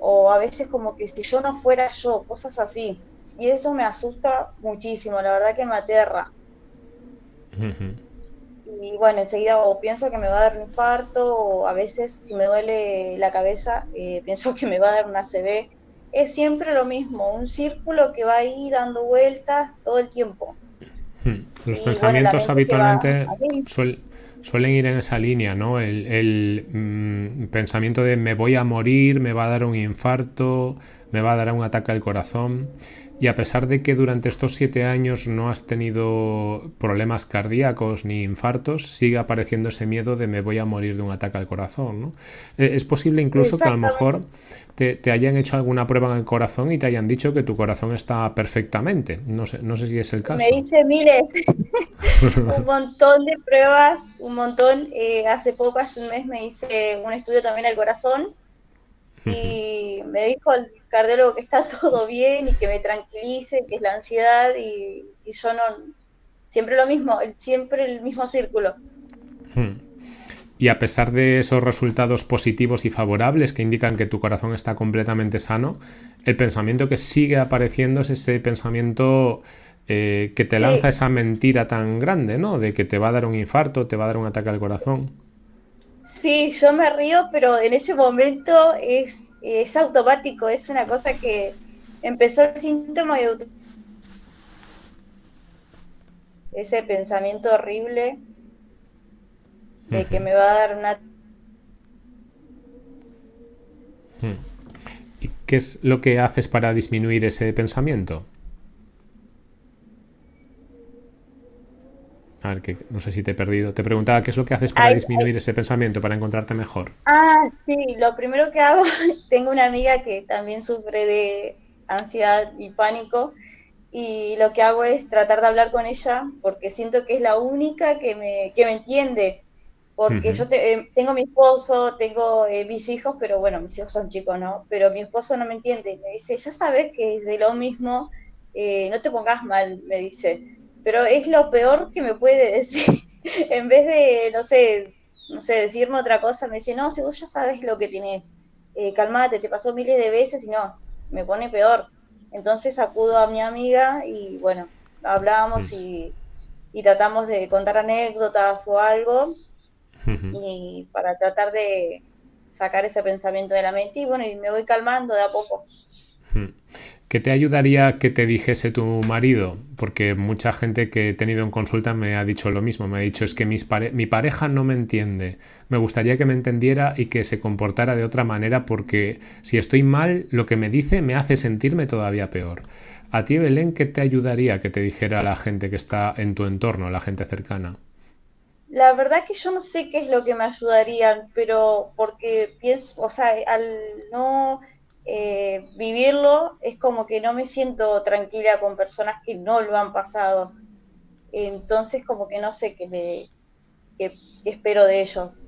o a veces como que si yo no fuera yo, cosas así. Y eso me asusta muchísimo, la verdad que me aterra y bueno, enseguida o pienso que me va a dar un infarto o a veces si me duele la cabeza eh, pienso que me va a dar una ACV. Es siempre lo mismo, un círculo que va ahí dando vueltas todo el tiempo. Hmm. Los pensamientos habitualmente suelen ir en esa línea, ¿no? El, mm, pensamiento de me voy a morir, me va a dar un infarto, me va a dar un ataque al corazón. Y a pesar de que durante estos siete años no has tenido problemas cardíacos ni infartos, sigue apareciendo ese miedo de me voy a morir de un ataque al corazón. ¿no? Eh, es posible incluso que a lo mejor te, hayan hecho alguna prueba en el corazón y te hayan dicho que tu corazón está perfectamente. No sé, no sé si es el caso. Me hice miles, un montón de pruebas, un montón. Eh, hace poco, hace un mes, me hice un estudio también al corazón y me dijo el cardiólogo que está todo bien y que me tranquilice, que es la ansiedad y, yo no, siempre lo mismo, siempre el mismo círculo. Hmm. Y a pesar de esos resultados positivos y favorables que indican que tu corazón está completamente sano, el pensamiento que sigue apareciendo es ese pensamiento eh, que te lanza esa mentira tan grande, ¿no? De que te va a dar un infarto, te va a dar un ataque al corazón. Sí, yo me río, pero en ese momento es, es automático, es una cosa que empezó el síntoma y ese pensamiento horrible de que me va a dar una... ¿Y qué es lo que haces para disminuir ese pensamiento? A ver, que no sé si te he perdido. Te preguntaba qué es lo que haces para disminuir ese pensamiento, para encontrarte mejor. Ah, sí, lo primero que hago, tengo una amiga que también sufre de ansiedad y pánico y lo que hago es tratar de hablar con ella porque siento que es la única que me, que me entiende. Porque yo eh, tengo mi esposo, tengo eh, mis hijos, pero bueno, mis hijos son chicos, ¿no? Pero mi esposo no me entiende. Me dice, ya sabes que es de lo mismo, eh, no te pongas mal, me dice pero es lo peor que me puede decir. en vez de, no sé, no sé, decirme otra cosa, me dice, no, si vos ya sabes lo que tienes, eh, calmate, te pasó miles de veces y no, me pone peor. Entonces acudo a mi amiga y bueno, hablamos mm. y, y tratamos de contar anécdotas o algo y para tratar de sacar ese pensamiento de la mente y bueno, y me voy calmando de a poco. ¿Qué te ayudaría que te dijese tu marido? Porque mucha gente que he tenido en consulta me ha dicho lo mismo. Me ha dicho, es que mi pareja no me entiende. Me gustaría que me entendiera y que se comportara de otra manera porque si estoy mal, lo que me dice me hace sentirme todavía peor. A ti, Belén, ¿qué te ayudaría que te dijera la gente que está en tu entorno, la gente cercana? La verdad que yo no sé qué es lo que me ayudaría, pero porque pienso, o sea, al no eh, vivirlo es como que no me siento tranquila con personas que no lo han pasado. Entonces como que no sé qué, me, qué, espero de ellos.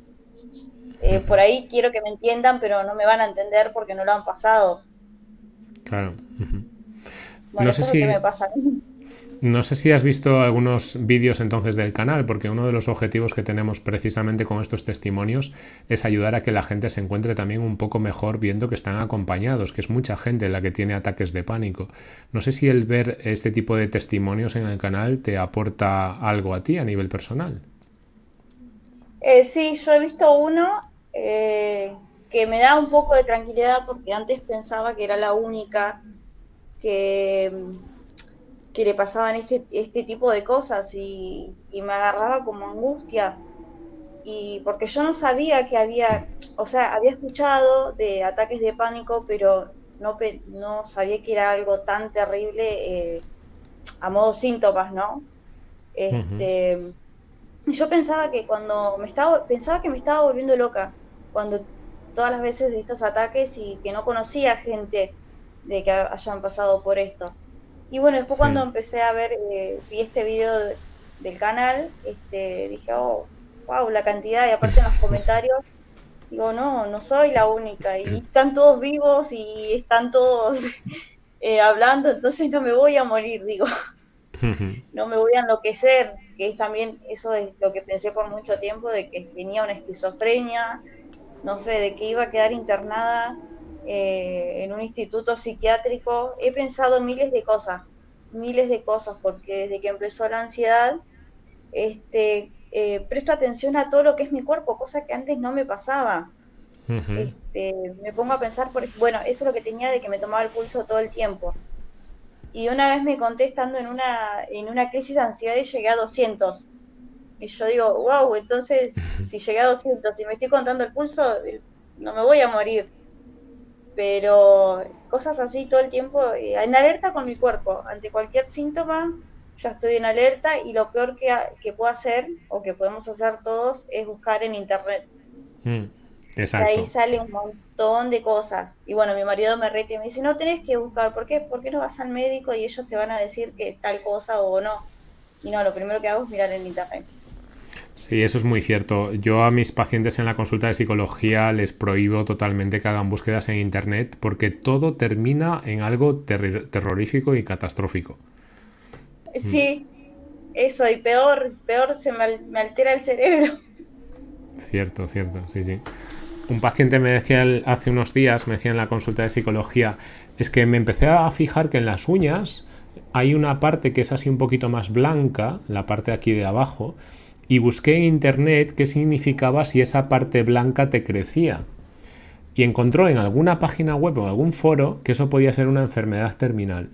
Eh, por ahí quiero que me entiendan, pero no me van a entender porque no lo han pasado. Claro. Bueno, eso es lo que me pasa. No sé si has visto algunos vídeos entonces del canal, porque uno de los objetivos que tenemos precisamente con estos testimonios es ayudar a que la gente se encuentre también un poco mejor viendo que están acompañados, que es mucha gente la que tiene ataques de pánico. No sé si el ver este tipo de testimonios en el canal te aporta algo a ti a nivel personal. Eh, sí, yo he visto uno eh, que me da un poco de tranquilidad porque antes pensaba que era la única que, que le pasaban este, este tipo de cosas y, me agarraba como angustia. Y porque yo no sabía que había, o sea, había escuchado de ataques de pánico, pero no, no sabía que era algo tan terrible eh, a modo síntomas, ¿no? Este, Yo pensaba que cuando me estaba, pensaba que me estaba volviendo loca cuando todas las veces de estos ataques y que no conocía gente de que hayan pasado por esto. Y bueno, después cuando empecé a ver, eh, vi este video del canal, este, dije, oh, wow, la cantidad, y aparte en los comentarios, digo, no, no soy la única, y están todos vivos y están todos eh, hablando, entonces no me voy a morir, digo, no me voy a enloquecer, que es también, eso es lo que pensé por mucho tiempo, de que tenía una esquizofrenia, no sé, de que iba a quedar internada eh, en un instituto psiquiátrico. He pensado miles de cosas, miles de cosas, porque desde que empezó la ansiedad, este, eh, presto atención a todo lo que es mi cuerpo, cosa que antes no me pasaba. este, me pongo a pensar, por bueno, eso es lo que tenía de que me tomaba el pulso todo el tiempo. Y una vez me conté estando en una, en una crisis de ansiedad y llegué a 200 y yo digo, wow, entonces si llegué a 200 y me estoy contando el pulso, no me voy a morir. Pero cosas así todo el tiempo, eh, en alerta con mi cuerpo. Ante cualquier síntoma, ya estoy en alerta y lo peor que, que puedo hacer, o que podemos hacer todos, es buscar en internet. Mm, exacto. ahí sale un montón de cosas. Y bueno, mi marido me rete y me dice, no tenés que buscar, ¿por qué? ¿Por qué no vas al médico y ellos te van a decir que tal cosa o no? Y no, lo primero que hago es mirar en internet. Sí, eso es muy cierto. Yo a mis pacientes en la consulta de psicología les prohíbo totalmente que hagan búsquedas en Internet porque todo termina en algo terrorífico y catastrófico. Sí, eso, y peor, peor se me, altera el cerebro. Cierto, cierto, sí, sí. Un paciente me decía hace unos días, me decía en la consulta de psicología, es que me empecé a fijar que en las uñas hay una parte que es así un poquito más blanca, la parte aquí de abajo, y busqué en internet qué significaba si esa parte blanca te crecía. Y encontró en alguna página web o en algún foro que eso podía ser una enfermedad terminal.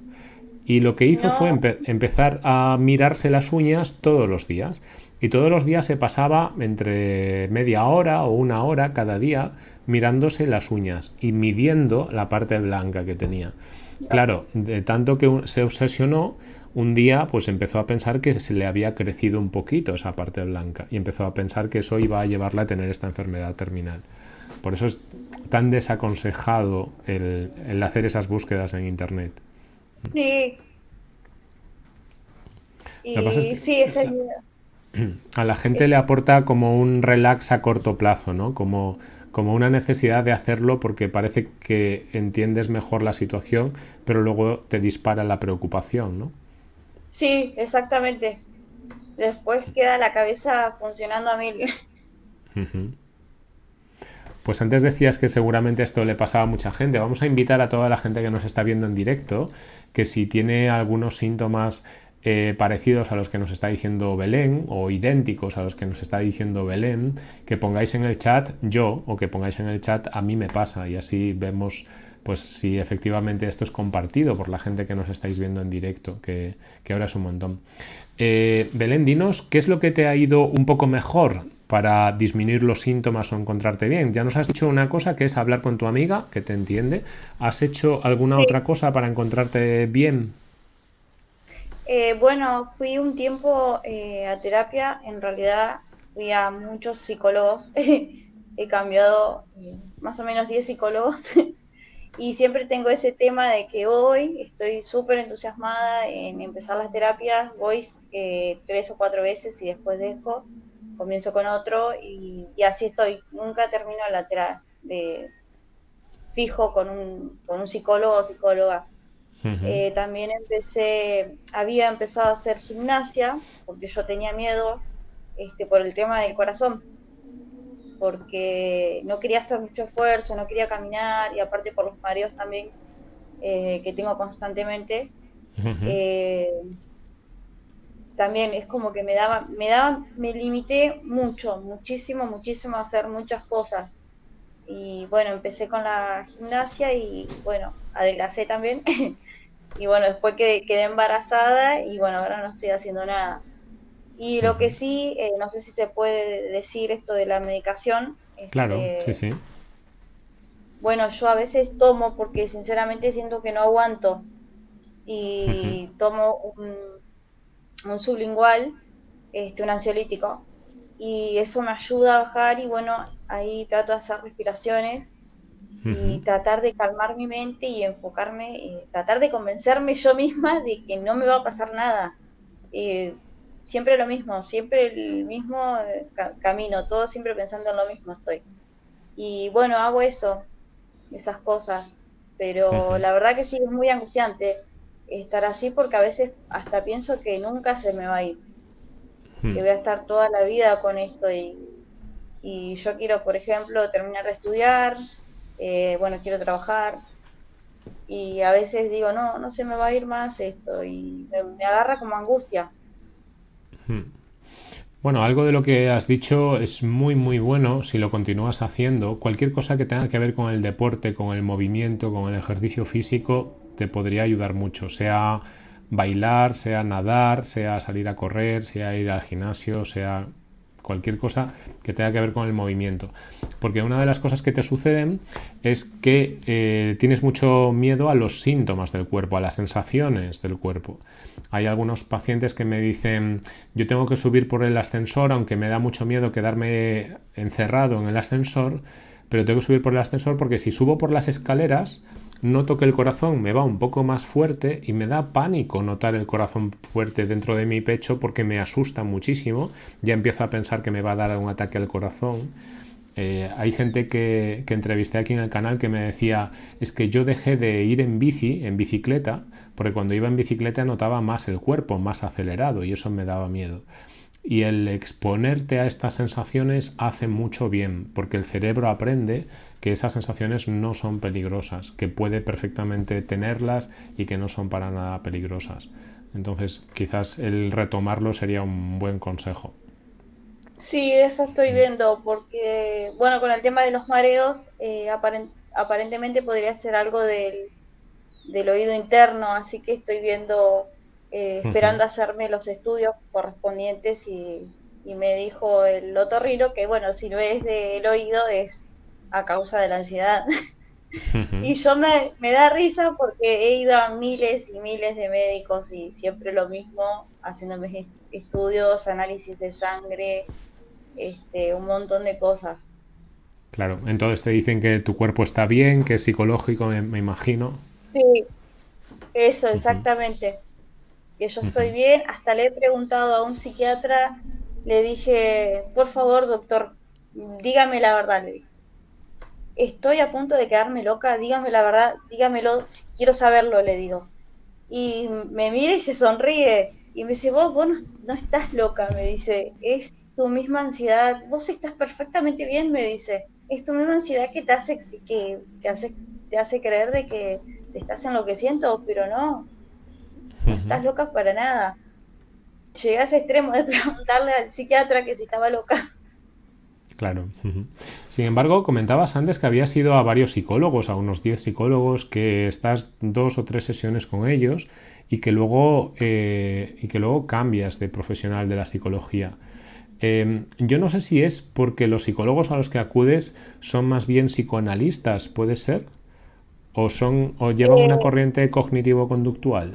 Y lo que hizo fue empezar a mirarse las uñas todos los días. Y todos los días se pasaba entre media hora o una hora cada día mirándose las uñas y midiendo la parte blanca que tenía. Claro, de tanto que se obsesionó, un día pues empezó a pensar que se le había crecido un poquito esa parte blanca y empezó a pensar que eso iba a llevarla a tener esta enfermedad terminal. Por eso es tan desaconsejado el, hacer esas búsquedas en internet. Sí. Y sí, ese a la gente le aporta como un relax a corto plazo, ¿no? Como, como una necesidad de hacerlo porque parece que entiendes mejor la situación, pero luego te dispara la preocupación, ¿no? Sí, exactamente. Después queda la cabeza funcionando a mil. Pues antes decías que seguramente esto le pasaba a mucha gente. Vamos a invitar a toda la gente que nos está viendo en directo que si tiene algunos síntomas eh, parecidos a los que nos está diciendo Belén o idénticos a los que nos está diciendo Belén, que pongáis en el chat yo o que pongáis en el chat a mí me pasa y así vemos pues si efectivamente esto es compartido por la gente que nos estáis viendo en directo, que, ahora es un montón. Eh, Belén, dinos, ¿qué es lo que te ha ido un poco mejor para disminuir los síntomas o encontrarte bien? Ya nos has dicho una cosa que es hablar con tu amiga, que te entiende. ¿Has hecho alguna otra cosa para encontrarte bien? Eh, bueno, fui un tiempo eh, a terapia, en realidad fui a muchos psicólogos, he cambiado más o menos 10 psicólogos Y siempre tengo ese tema de que hoy estoy súper entusiasmada en empezar las terapias, voy eh, tres o cuatro veces y después dejo, comienzo con otro y, así estoy. Nunca termino la terapia de fijo con un, con un psicólogo o psicóloga. Eh, también empecé, había empezado a hacer gimnasia, porque yo tenía miedo este, por el tema del corazón, porque no quería hacer mucho esfuerzo, no quería caminar, y aparte por los mareos también eh, que tengo constantemente. Eh, también es como que me daba, me daba, me limité mucho, muchísimo, muchísimo a hacer muchas cosas. Y bueno, empecé con la gimnasia y bueno, adelgacé también. y bueno, después quedé, quedé, embarazada y bueno, ahora no estoy haciendo nada. Y lo que sí, eh, no sé si se puede decir esto de la medicación. Claro, este, sí, sí. Bueno, yo a veces tomo porque sinceramente siento que no aguanto y tomo un, un, sublingual, este, un ansiolítico, y eso me ayuda a bajar y bueno, ahí trato de hacer respiraciones y tratar de calmar mi mente y enfocarme, y tratar de convencerme yo misma de que no me va a pasar nada. Eh, siempre lo mismo, siempre el mismo eh, camino, todo siempre pensando en lo mismo estoy. Y bueno, hago eso, esas cosas, pero la verdad que sí es muy angustiante estar así porque a veces hasta pienso que nunca se me va a ir, que voy a estar toda la vida con esto y, y yo quiero, por ejemplo, terminar de estudiar, eh, bueno, quiero trabajar y a veces digo, no, no se me va a ir más esto y me, agarra como angustia. Hmm. Bueno, algo de lo que has dicho es muy muy bueno si lo continúas haciendo. Cualquier cosa que tenga que ver con el deporte, con el movimiento, con el ejercicio físico, te podría ayudar mucho. Sea bailar, sea nadar, sea salir a correr, sea ir al gimnasio, sea cualquier cosa que tenga que ver con el movimiento. Porque una de las cosas que te suceden es que eh, tienes mucho miedo a los síntomas del cuerpo, a las sensaciones del cuerpo. Hay algunos pacientes que me dicen, yo tengo que subir por el ascensor, aunque me da mucho miedo quedarme encerrado en el ascensor, pero tengo que subir por el ascensor porque si subo por las escaleras, noto que el corazón me va un poco más fuerte y me da pánico notar el corazón fuerte dentro de mi pecho porque me asusta muchísimo. Ya empiezo a pensar que me va a dar un ataque al corazón. Eh, hay gente que, que, entrevisté aquí en el canal que me decía es que yo dejé de ir en bici, en bicicleta, porque cuando iba en bicicleta notaba más el cuerpo, más acelerado y eso me daba miedo. Y el exponerte a estas sensaciones hace mucho bien, porque el cerebro aprende que esas sensaciones no son peligrosas, que puede perfectamente tenerlas y que no son para nada peligrosas. Entonces, quizás el retomarlo sería un buen consejo. Sí, eso estoy mm. viendo, porque, bueno, con el tema de los mareos, eh, aparentemente podría ser algo del, del oído interno, así que estoy viendo eh, esperando hacerme los estudios correspondientes y, me dijo el otorrino que bueno, si no es del oído es a causa de la ansiedad. y yo me, me da risa porque he ido a miles y miles de médicos y siempre lo mismo, haciéndome estudios, análisis de sangre, este, un montón de cosas. Claro, entonces te dicen que tu cuerpo está bien, que es psicológico, me, imagino. Sí, eso, exactamente que yo estoy bien. Hasta le he preguntado a un psiquiatra, le dije, por favor, doctor, dígame la verdad, le dije. Estoy a punto de quedarme loca, dígame la verdad, dígamelo, quiero saberlo, le digo. Y me mira y se sonríe y me dice, vos, vos no, estás loca, me dice, es tu misma ansiedad, vos estás perfectamente bien, me dice, es tu misma ansiedad que te hace, que, que hace, te hace creer de que te estás enloqueciendo, pero no, no estás loca para nada. Llegué a ese extremo de preguntarle al psiquiatra que si estaba loca. Claro. Sin embargo, comentabas antes que habías ido a varios psicólogos, a unos 10 psicólogos, que estás dos o tres sesiones con ellos y que luego, eh, y que luego cambias de profesional de la psicología. Em, yo no sé si es porque los psicólogos a los que acudes son más bien psicoanalistas, ¿puede ser? ¿O, son, o llevan una eh, corriente cognitivo-conductual?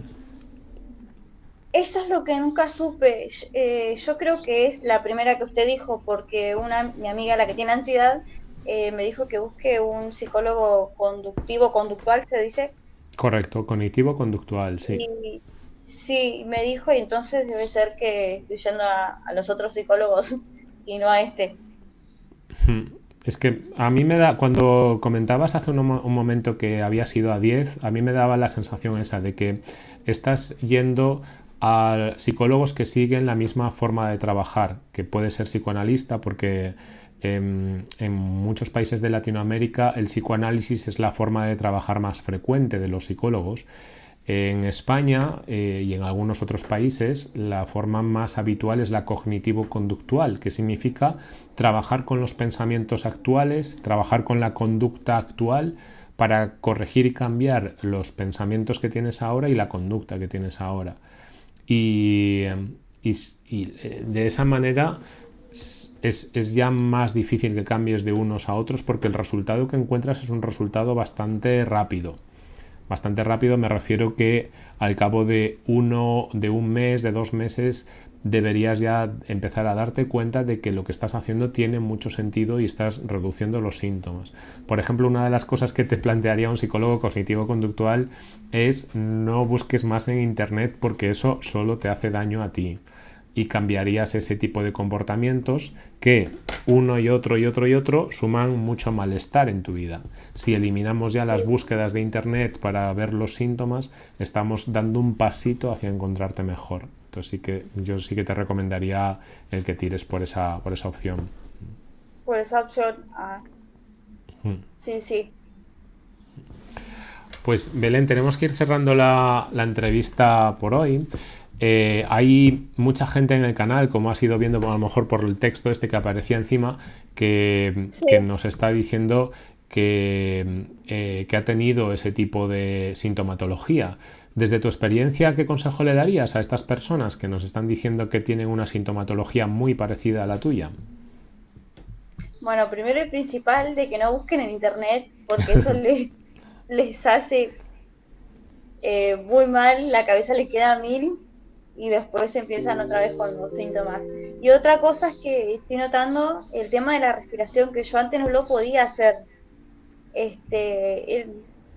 Eso es lo que nunca supe. Eh, yo creo que es la primera que usted dijo, porque una mi amiga, la que tiene ansiedad, eh, me dijo que busque un psicólogo conductivo, conductual, se dice. Correcto, cognitivo conductual, sí. sí, me dijo, y entonces debe ser que estoy yendo a, los otros psicólogos y no a este. Hmm. Es que a mí me da, cuando comentabas hace un, un, momento que habías ido a 10, a mí me daba la sensación esa de que estás yendo a psicólogos que siguen la misma forma de trabajar, que puede ser psicoanalista porque en, muchos países de Latinoamérica el psicoanálisis es la forma de trabajar más frecuente de los psicólogos. En España eh, y en algunos otros países la forma más habitual es la cognitivo-conductual, que significa trabajar con los pensamientos actuales, trabajar con la conducta actual para corregir y cambiar los pensamientos que tienes ahora y la conducta que tienes ahora. Y, eh, de esa manera es, ya más difícil que cambies de unos a otros porque el resultado que encuentras es un resultado bastante rápido. Bastante rápido me refiero que al cabo de uno, de un mes, de dos meses, deberías ya empezar a darte cuenta de que lo que estás haciendo tiene mucho sentido y estás reduciendo los síntomas. Por ejemplo, una de las cosas que te plantearía un psicólogo cognitivo-conductual es no busques más en Internet porque eso solo te hace daño a ti y cambiarías ese tipo de comportamientos que uno y otro y otro y otro suman mucho malestar en tu vida. Si eliminamos ya las búsquedas de internet para ver los síntomas, estamos dando un pasito hacia encontrarte mejor. Entonces sí que yo sí que te recomendaría el que tires por esa, por esa opción. Por esa opción, ah. Sí, sí. Pues Belén, tenemos que ir cerrando la, la entrevista por hoy. Eh, hay mucha gente en el canal, como has ido viendo a lo mejor por el texto este que aparecía encima, que, nos está diciendo que, eh, que, ha tenido ese tipo de sintomatología. Desde tu experiencia, ¿qué consejo le darías a estas personas que nos están diciendo que tienen una sintomatología muy parecida a la tuya? Bueno, primero y principal de que no busquen en internet, porque eso les, les hace eh, muy mal, la cabeza le queda a mil y después empiezan otra vez con los síntomas. Y otra cosa es que estoy notando el tema de la respiración, que yo antes no lo podía hacer. Este,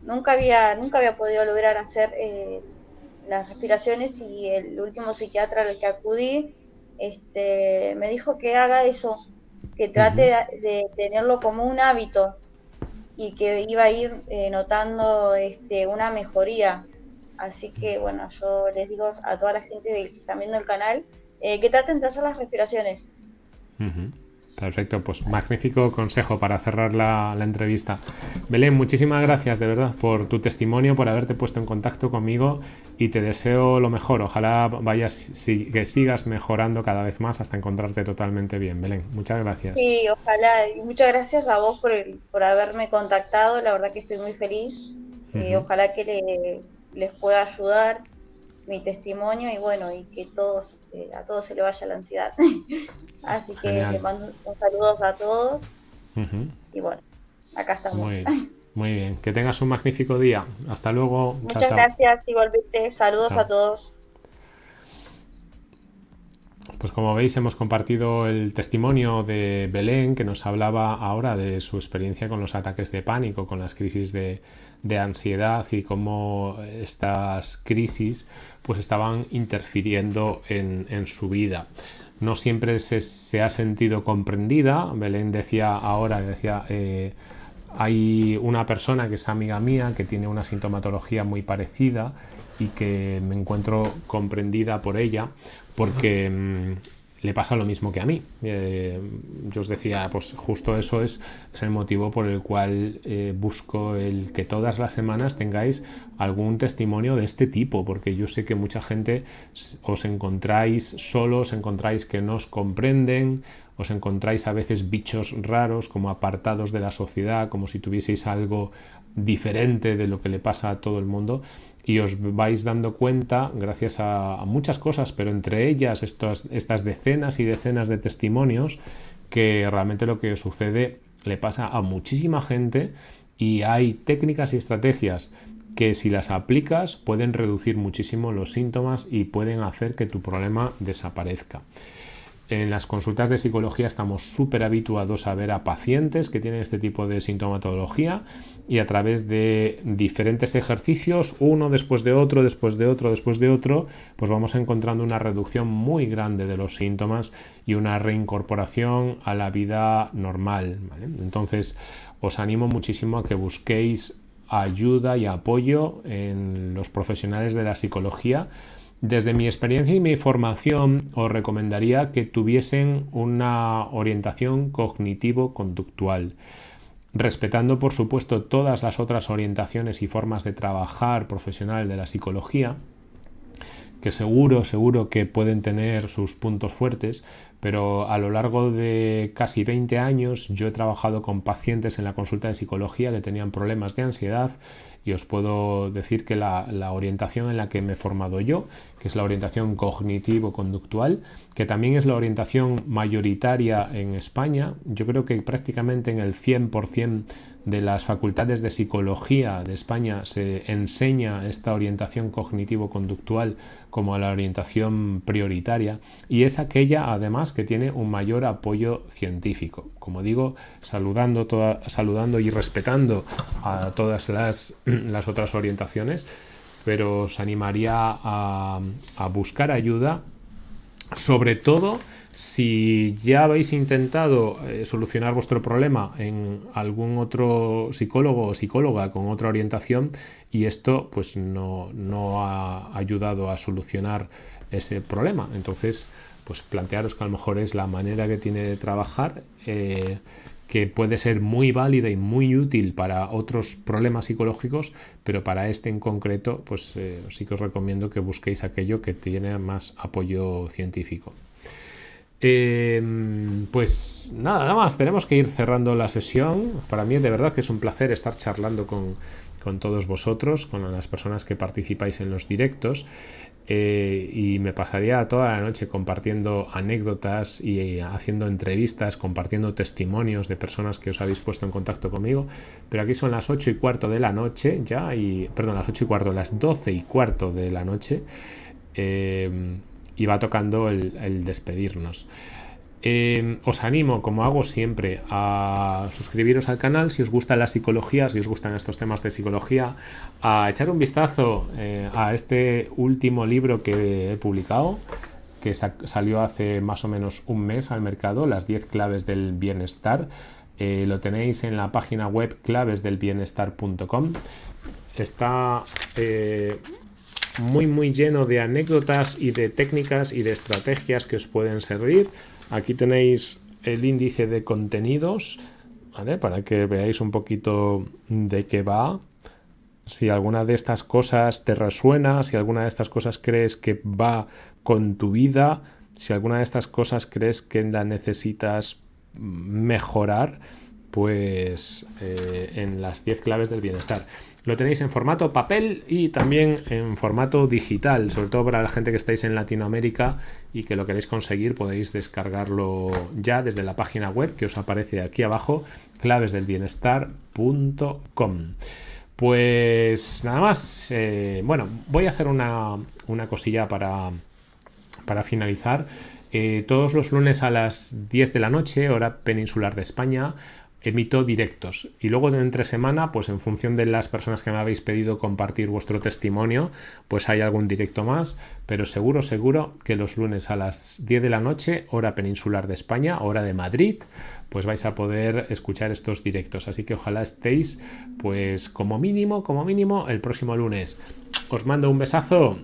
nunca había, nunca había podido lograr hacer eh, las respiraciones y el último psiquiatra al que acudí este, me dijo que haga eso, que trate de, tenerlo como un hábito y que iba a ir eh, notando este, una mejoría. Así que bueno, yo les digo a toda la gente que están viendo el canal eh, que traten de hacer las respiraciones. Perfecto, pues magnífico consejo para cerrar la, entrevista. Belén, muchísimas gracias de verdad por tu testimonio, por haberte puesto en contacto conmigo y te deseo lo mejor. Ojalá vayas, que sigas mejorando cada vez más hasta encontrarte totalmente bien. Belén, muchas gracias. Sí, ojalá. Y muchas gracias a vos por, por haberme contactado. La verdad que estoy muy feliz. y ojalá que le, les pueda ayudar mi testimonio y bueno, y que todos, eh, a todos se le vaya la ansiedad. Así que les mando un saludos a todos. Y bueno, acá estamos. Muy, bien, que tengas un magnífico día. Hasta luego. Muchas gracias, igualmente. Saludos a todos. Pues como veis hemos compartido el testimonio de Belén que nos hablaba ahora de su experiencia con los ataques de pánico, con las crisis de, de ansiedad y cómo estas crisis pues estaban interfiriendo en, su vida. No siempre se, ha sentido comprendida. Belén decía ahora, decía, eh, hay una persona que es amiga mía que tiene una sintomatología muy parecida y que me encuentro comprendida por ella porque le pasa lo mismo que a mí. Eh, yo os decía, pues justo eso es, el motivo por el cual eh, busco el que todas las semanas tengáis algún testimonio de este tipo, porque yo sé que mucha gente os encontráis solos, encontráis que no os comprenden, os encontráis a veces bichos raros, como apartados de la sociedad, como si tuvieseis algo diferente de lo que le pasa a todo el mundo y os vais dando cuenta, gracias a, muchas cosas, pero entre ellas estas decenas y decenas de testimonios, que realmente lo que sucede le pasa a muchísima gente y hay técnicas y estrategias que si las aplicas pueden reducir muchísimo los síntomas y pueden hacer que tu problema desaparezca. En las consultas de psicología estamos súper habituados a ver a pacientes que tienen este tipo de sintomatología y a través de diferentes ejercicios, uno después de otro, después de otro, después de otro, pues vamos encontrando una reducción muy grande de los síntomas y una reincorporación a la vida normal. Entonces, os animo muchísimo a que busquéis ayuda y apoyo en los profesionales de la psicología desde mi experiencia y mi formación os recomendaría que tuviesen una orientación cognitivo-conductual, respetando por supuesto todas las otras orientaciones y formas de trabajar profesional de la psicología, que seguro, seguro que pueden tener sus puntos fuertes, pero a lo largo de casi 20 años yo he trabajado con pacientes en la consulta de psicología que tenían problemas de ansiedad y os puedo decir que la, orientación en la que me he formado yo, que es la orientación cognitivo-conductual, que también es la orientación mayoritaria en España, yo creo que prácticamente en el 100% de las facultades de psicología de España se enseña esta orientación cognitivo-conductual como la orientación prioritaria y es aquella además que tiene un mayor apoyo científico. Como digo, saludando, saludando y respetando a todas las, las otras orientaciones, pero os animaría a, a buscar ayuda sobre todo si ya habéis intentado eh, solucionar vuestro problema en algún otro psicólogo o psicóloga con otra orientación y esto pues no, ha ayudado a solucionar ese problema, entonces pues plantearos que a lo mejor es la manera que tiene de trabajar eh, que puede ser muy válida y muy útil para otros problemas psicológicos, pero para este en concreto, pues eh, sí que os recomiendo que busquéis aquello que tiene más apoyo científico. Em, pues nada, nada más, tenemos que ir cerrando la sesión. Para mí de verdad que es un placer estar charlando con, todos vosotros, con las personas que participáis en los directos. Eh, y me pasaría toda la noche compartiendo anécdotas y haciendo entrevistas, compartiendo testimonios de personas que os habéis puesto en contacto conmigo. Pero aquí son las 8 y cuarto de la noche ya, y perdón, las 8 y cuarto, las 12 y cuarto de la noche. Eh, y va tocando el, despedirnos. Em, os animo, como hago siempre, a suscribiros al canal si os gusta la psicología, si os gustan estos temas de psicología, a echar un vistazo eh, a este último libro que he publicado, que salió hace más o menos un mes al mercado, Las 10 claves del bienestar. Eh, lo tenéis en la página web clavesdelbienestar.com. Está eh, muy muy lleno de anécdotas y de técnicas y de estrategias que os pueden servir. Aquí tenéis el índice de contenidos, Para que veáis un poquito de qué va. Si alguna de estas cosas te resuena, si alguna de estas cosas crees que va con tu vida, si alguna de estas cosas crees que la necesitas mejorar, pues eh, en las 10 claves del bienestar. Lo tenéis en formato papel y también en formato digital, sobre todo para la gente que estáis en Latinoamérica y que lo queréis conseguir, podéis descargarlo ya desde la página web que os aparece aquí abajo, clavesdelbienestar.com. Pues nada más, eh, bueno, voy a hacer una, cosilla para, para finalizar. Eh, todos los lunes a las 10 de la noche, hora peninsular de España, emito directos. Y luego de entre semana pues en función de las personas que me habéis pedido compartir vuestro testimonio pues hay algún directo más. Pero seguro seguro que los lunes a las 10 de la noche hora peninsular de España hora de Madrid pues vais a poder escuchar estos directos. Así que ojalá estéis pues como mínimo como mínimo el próximo lunes. Os mando un besazo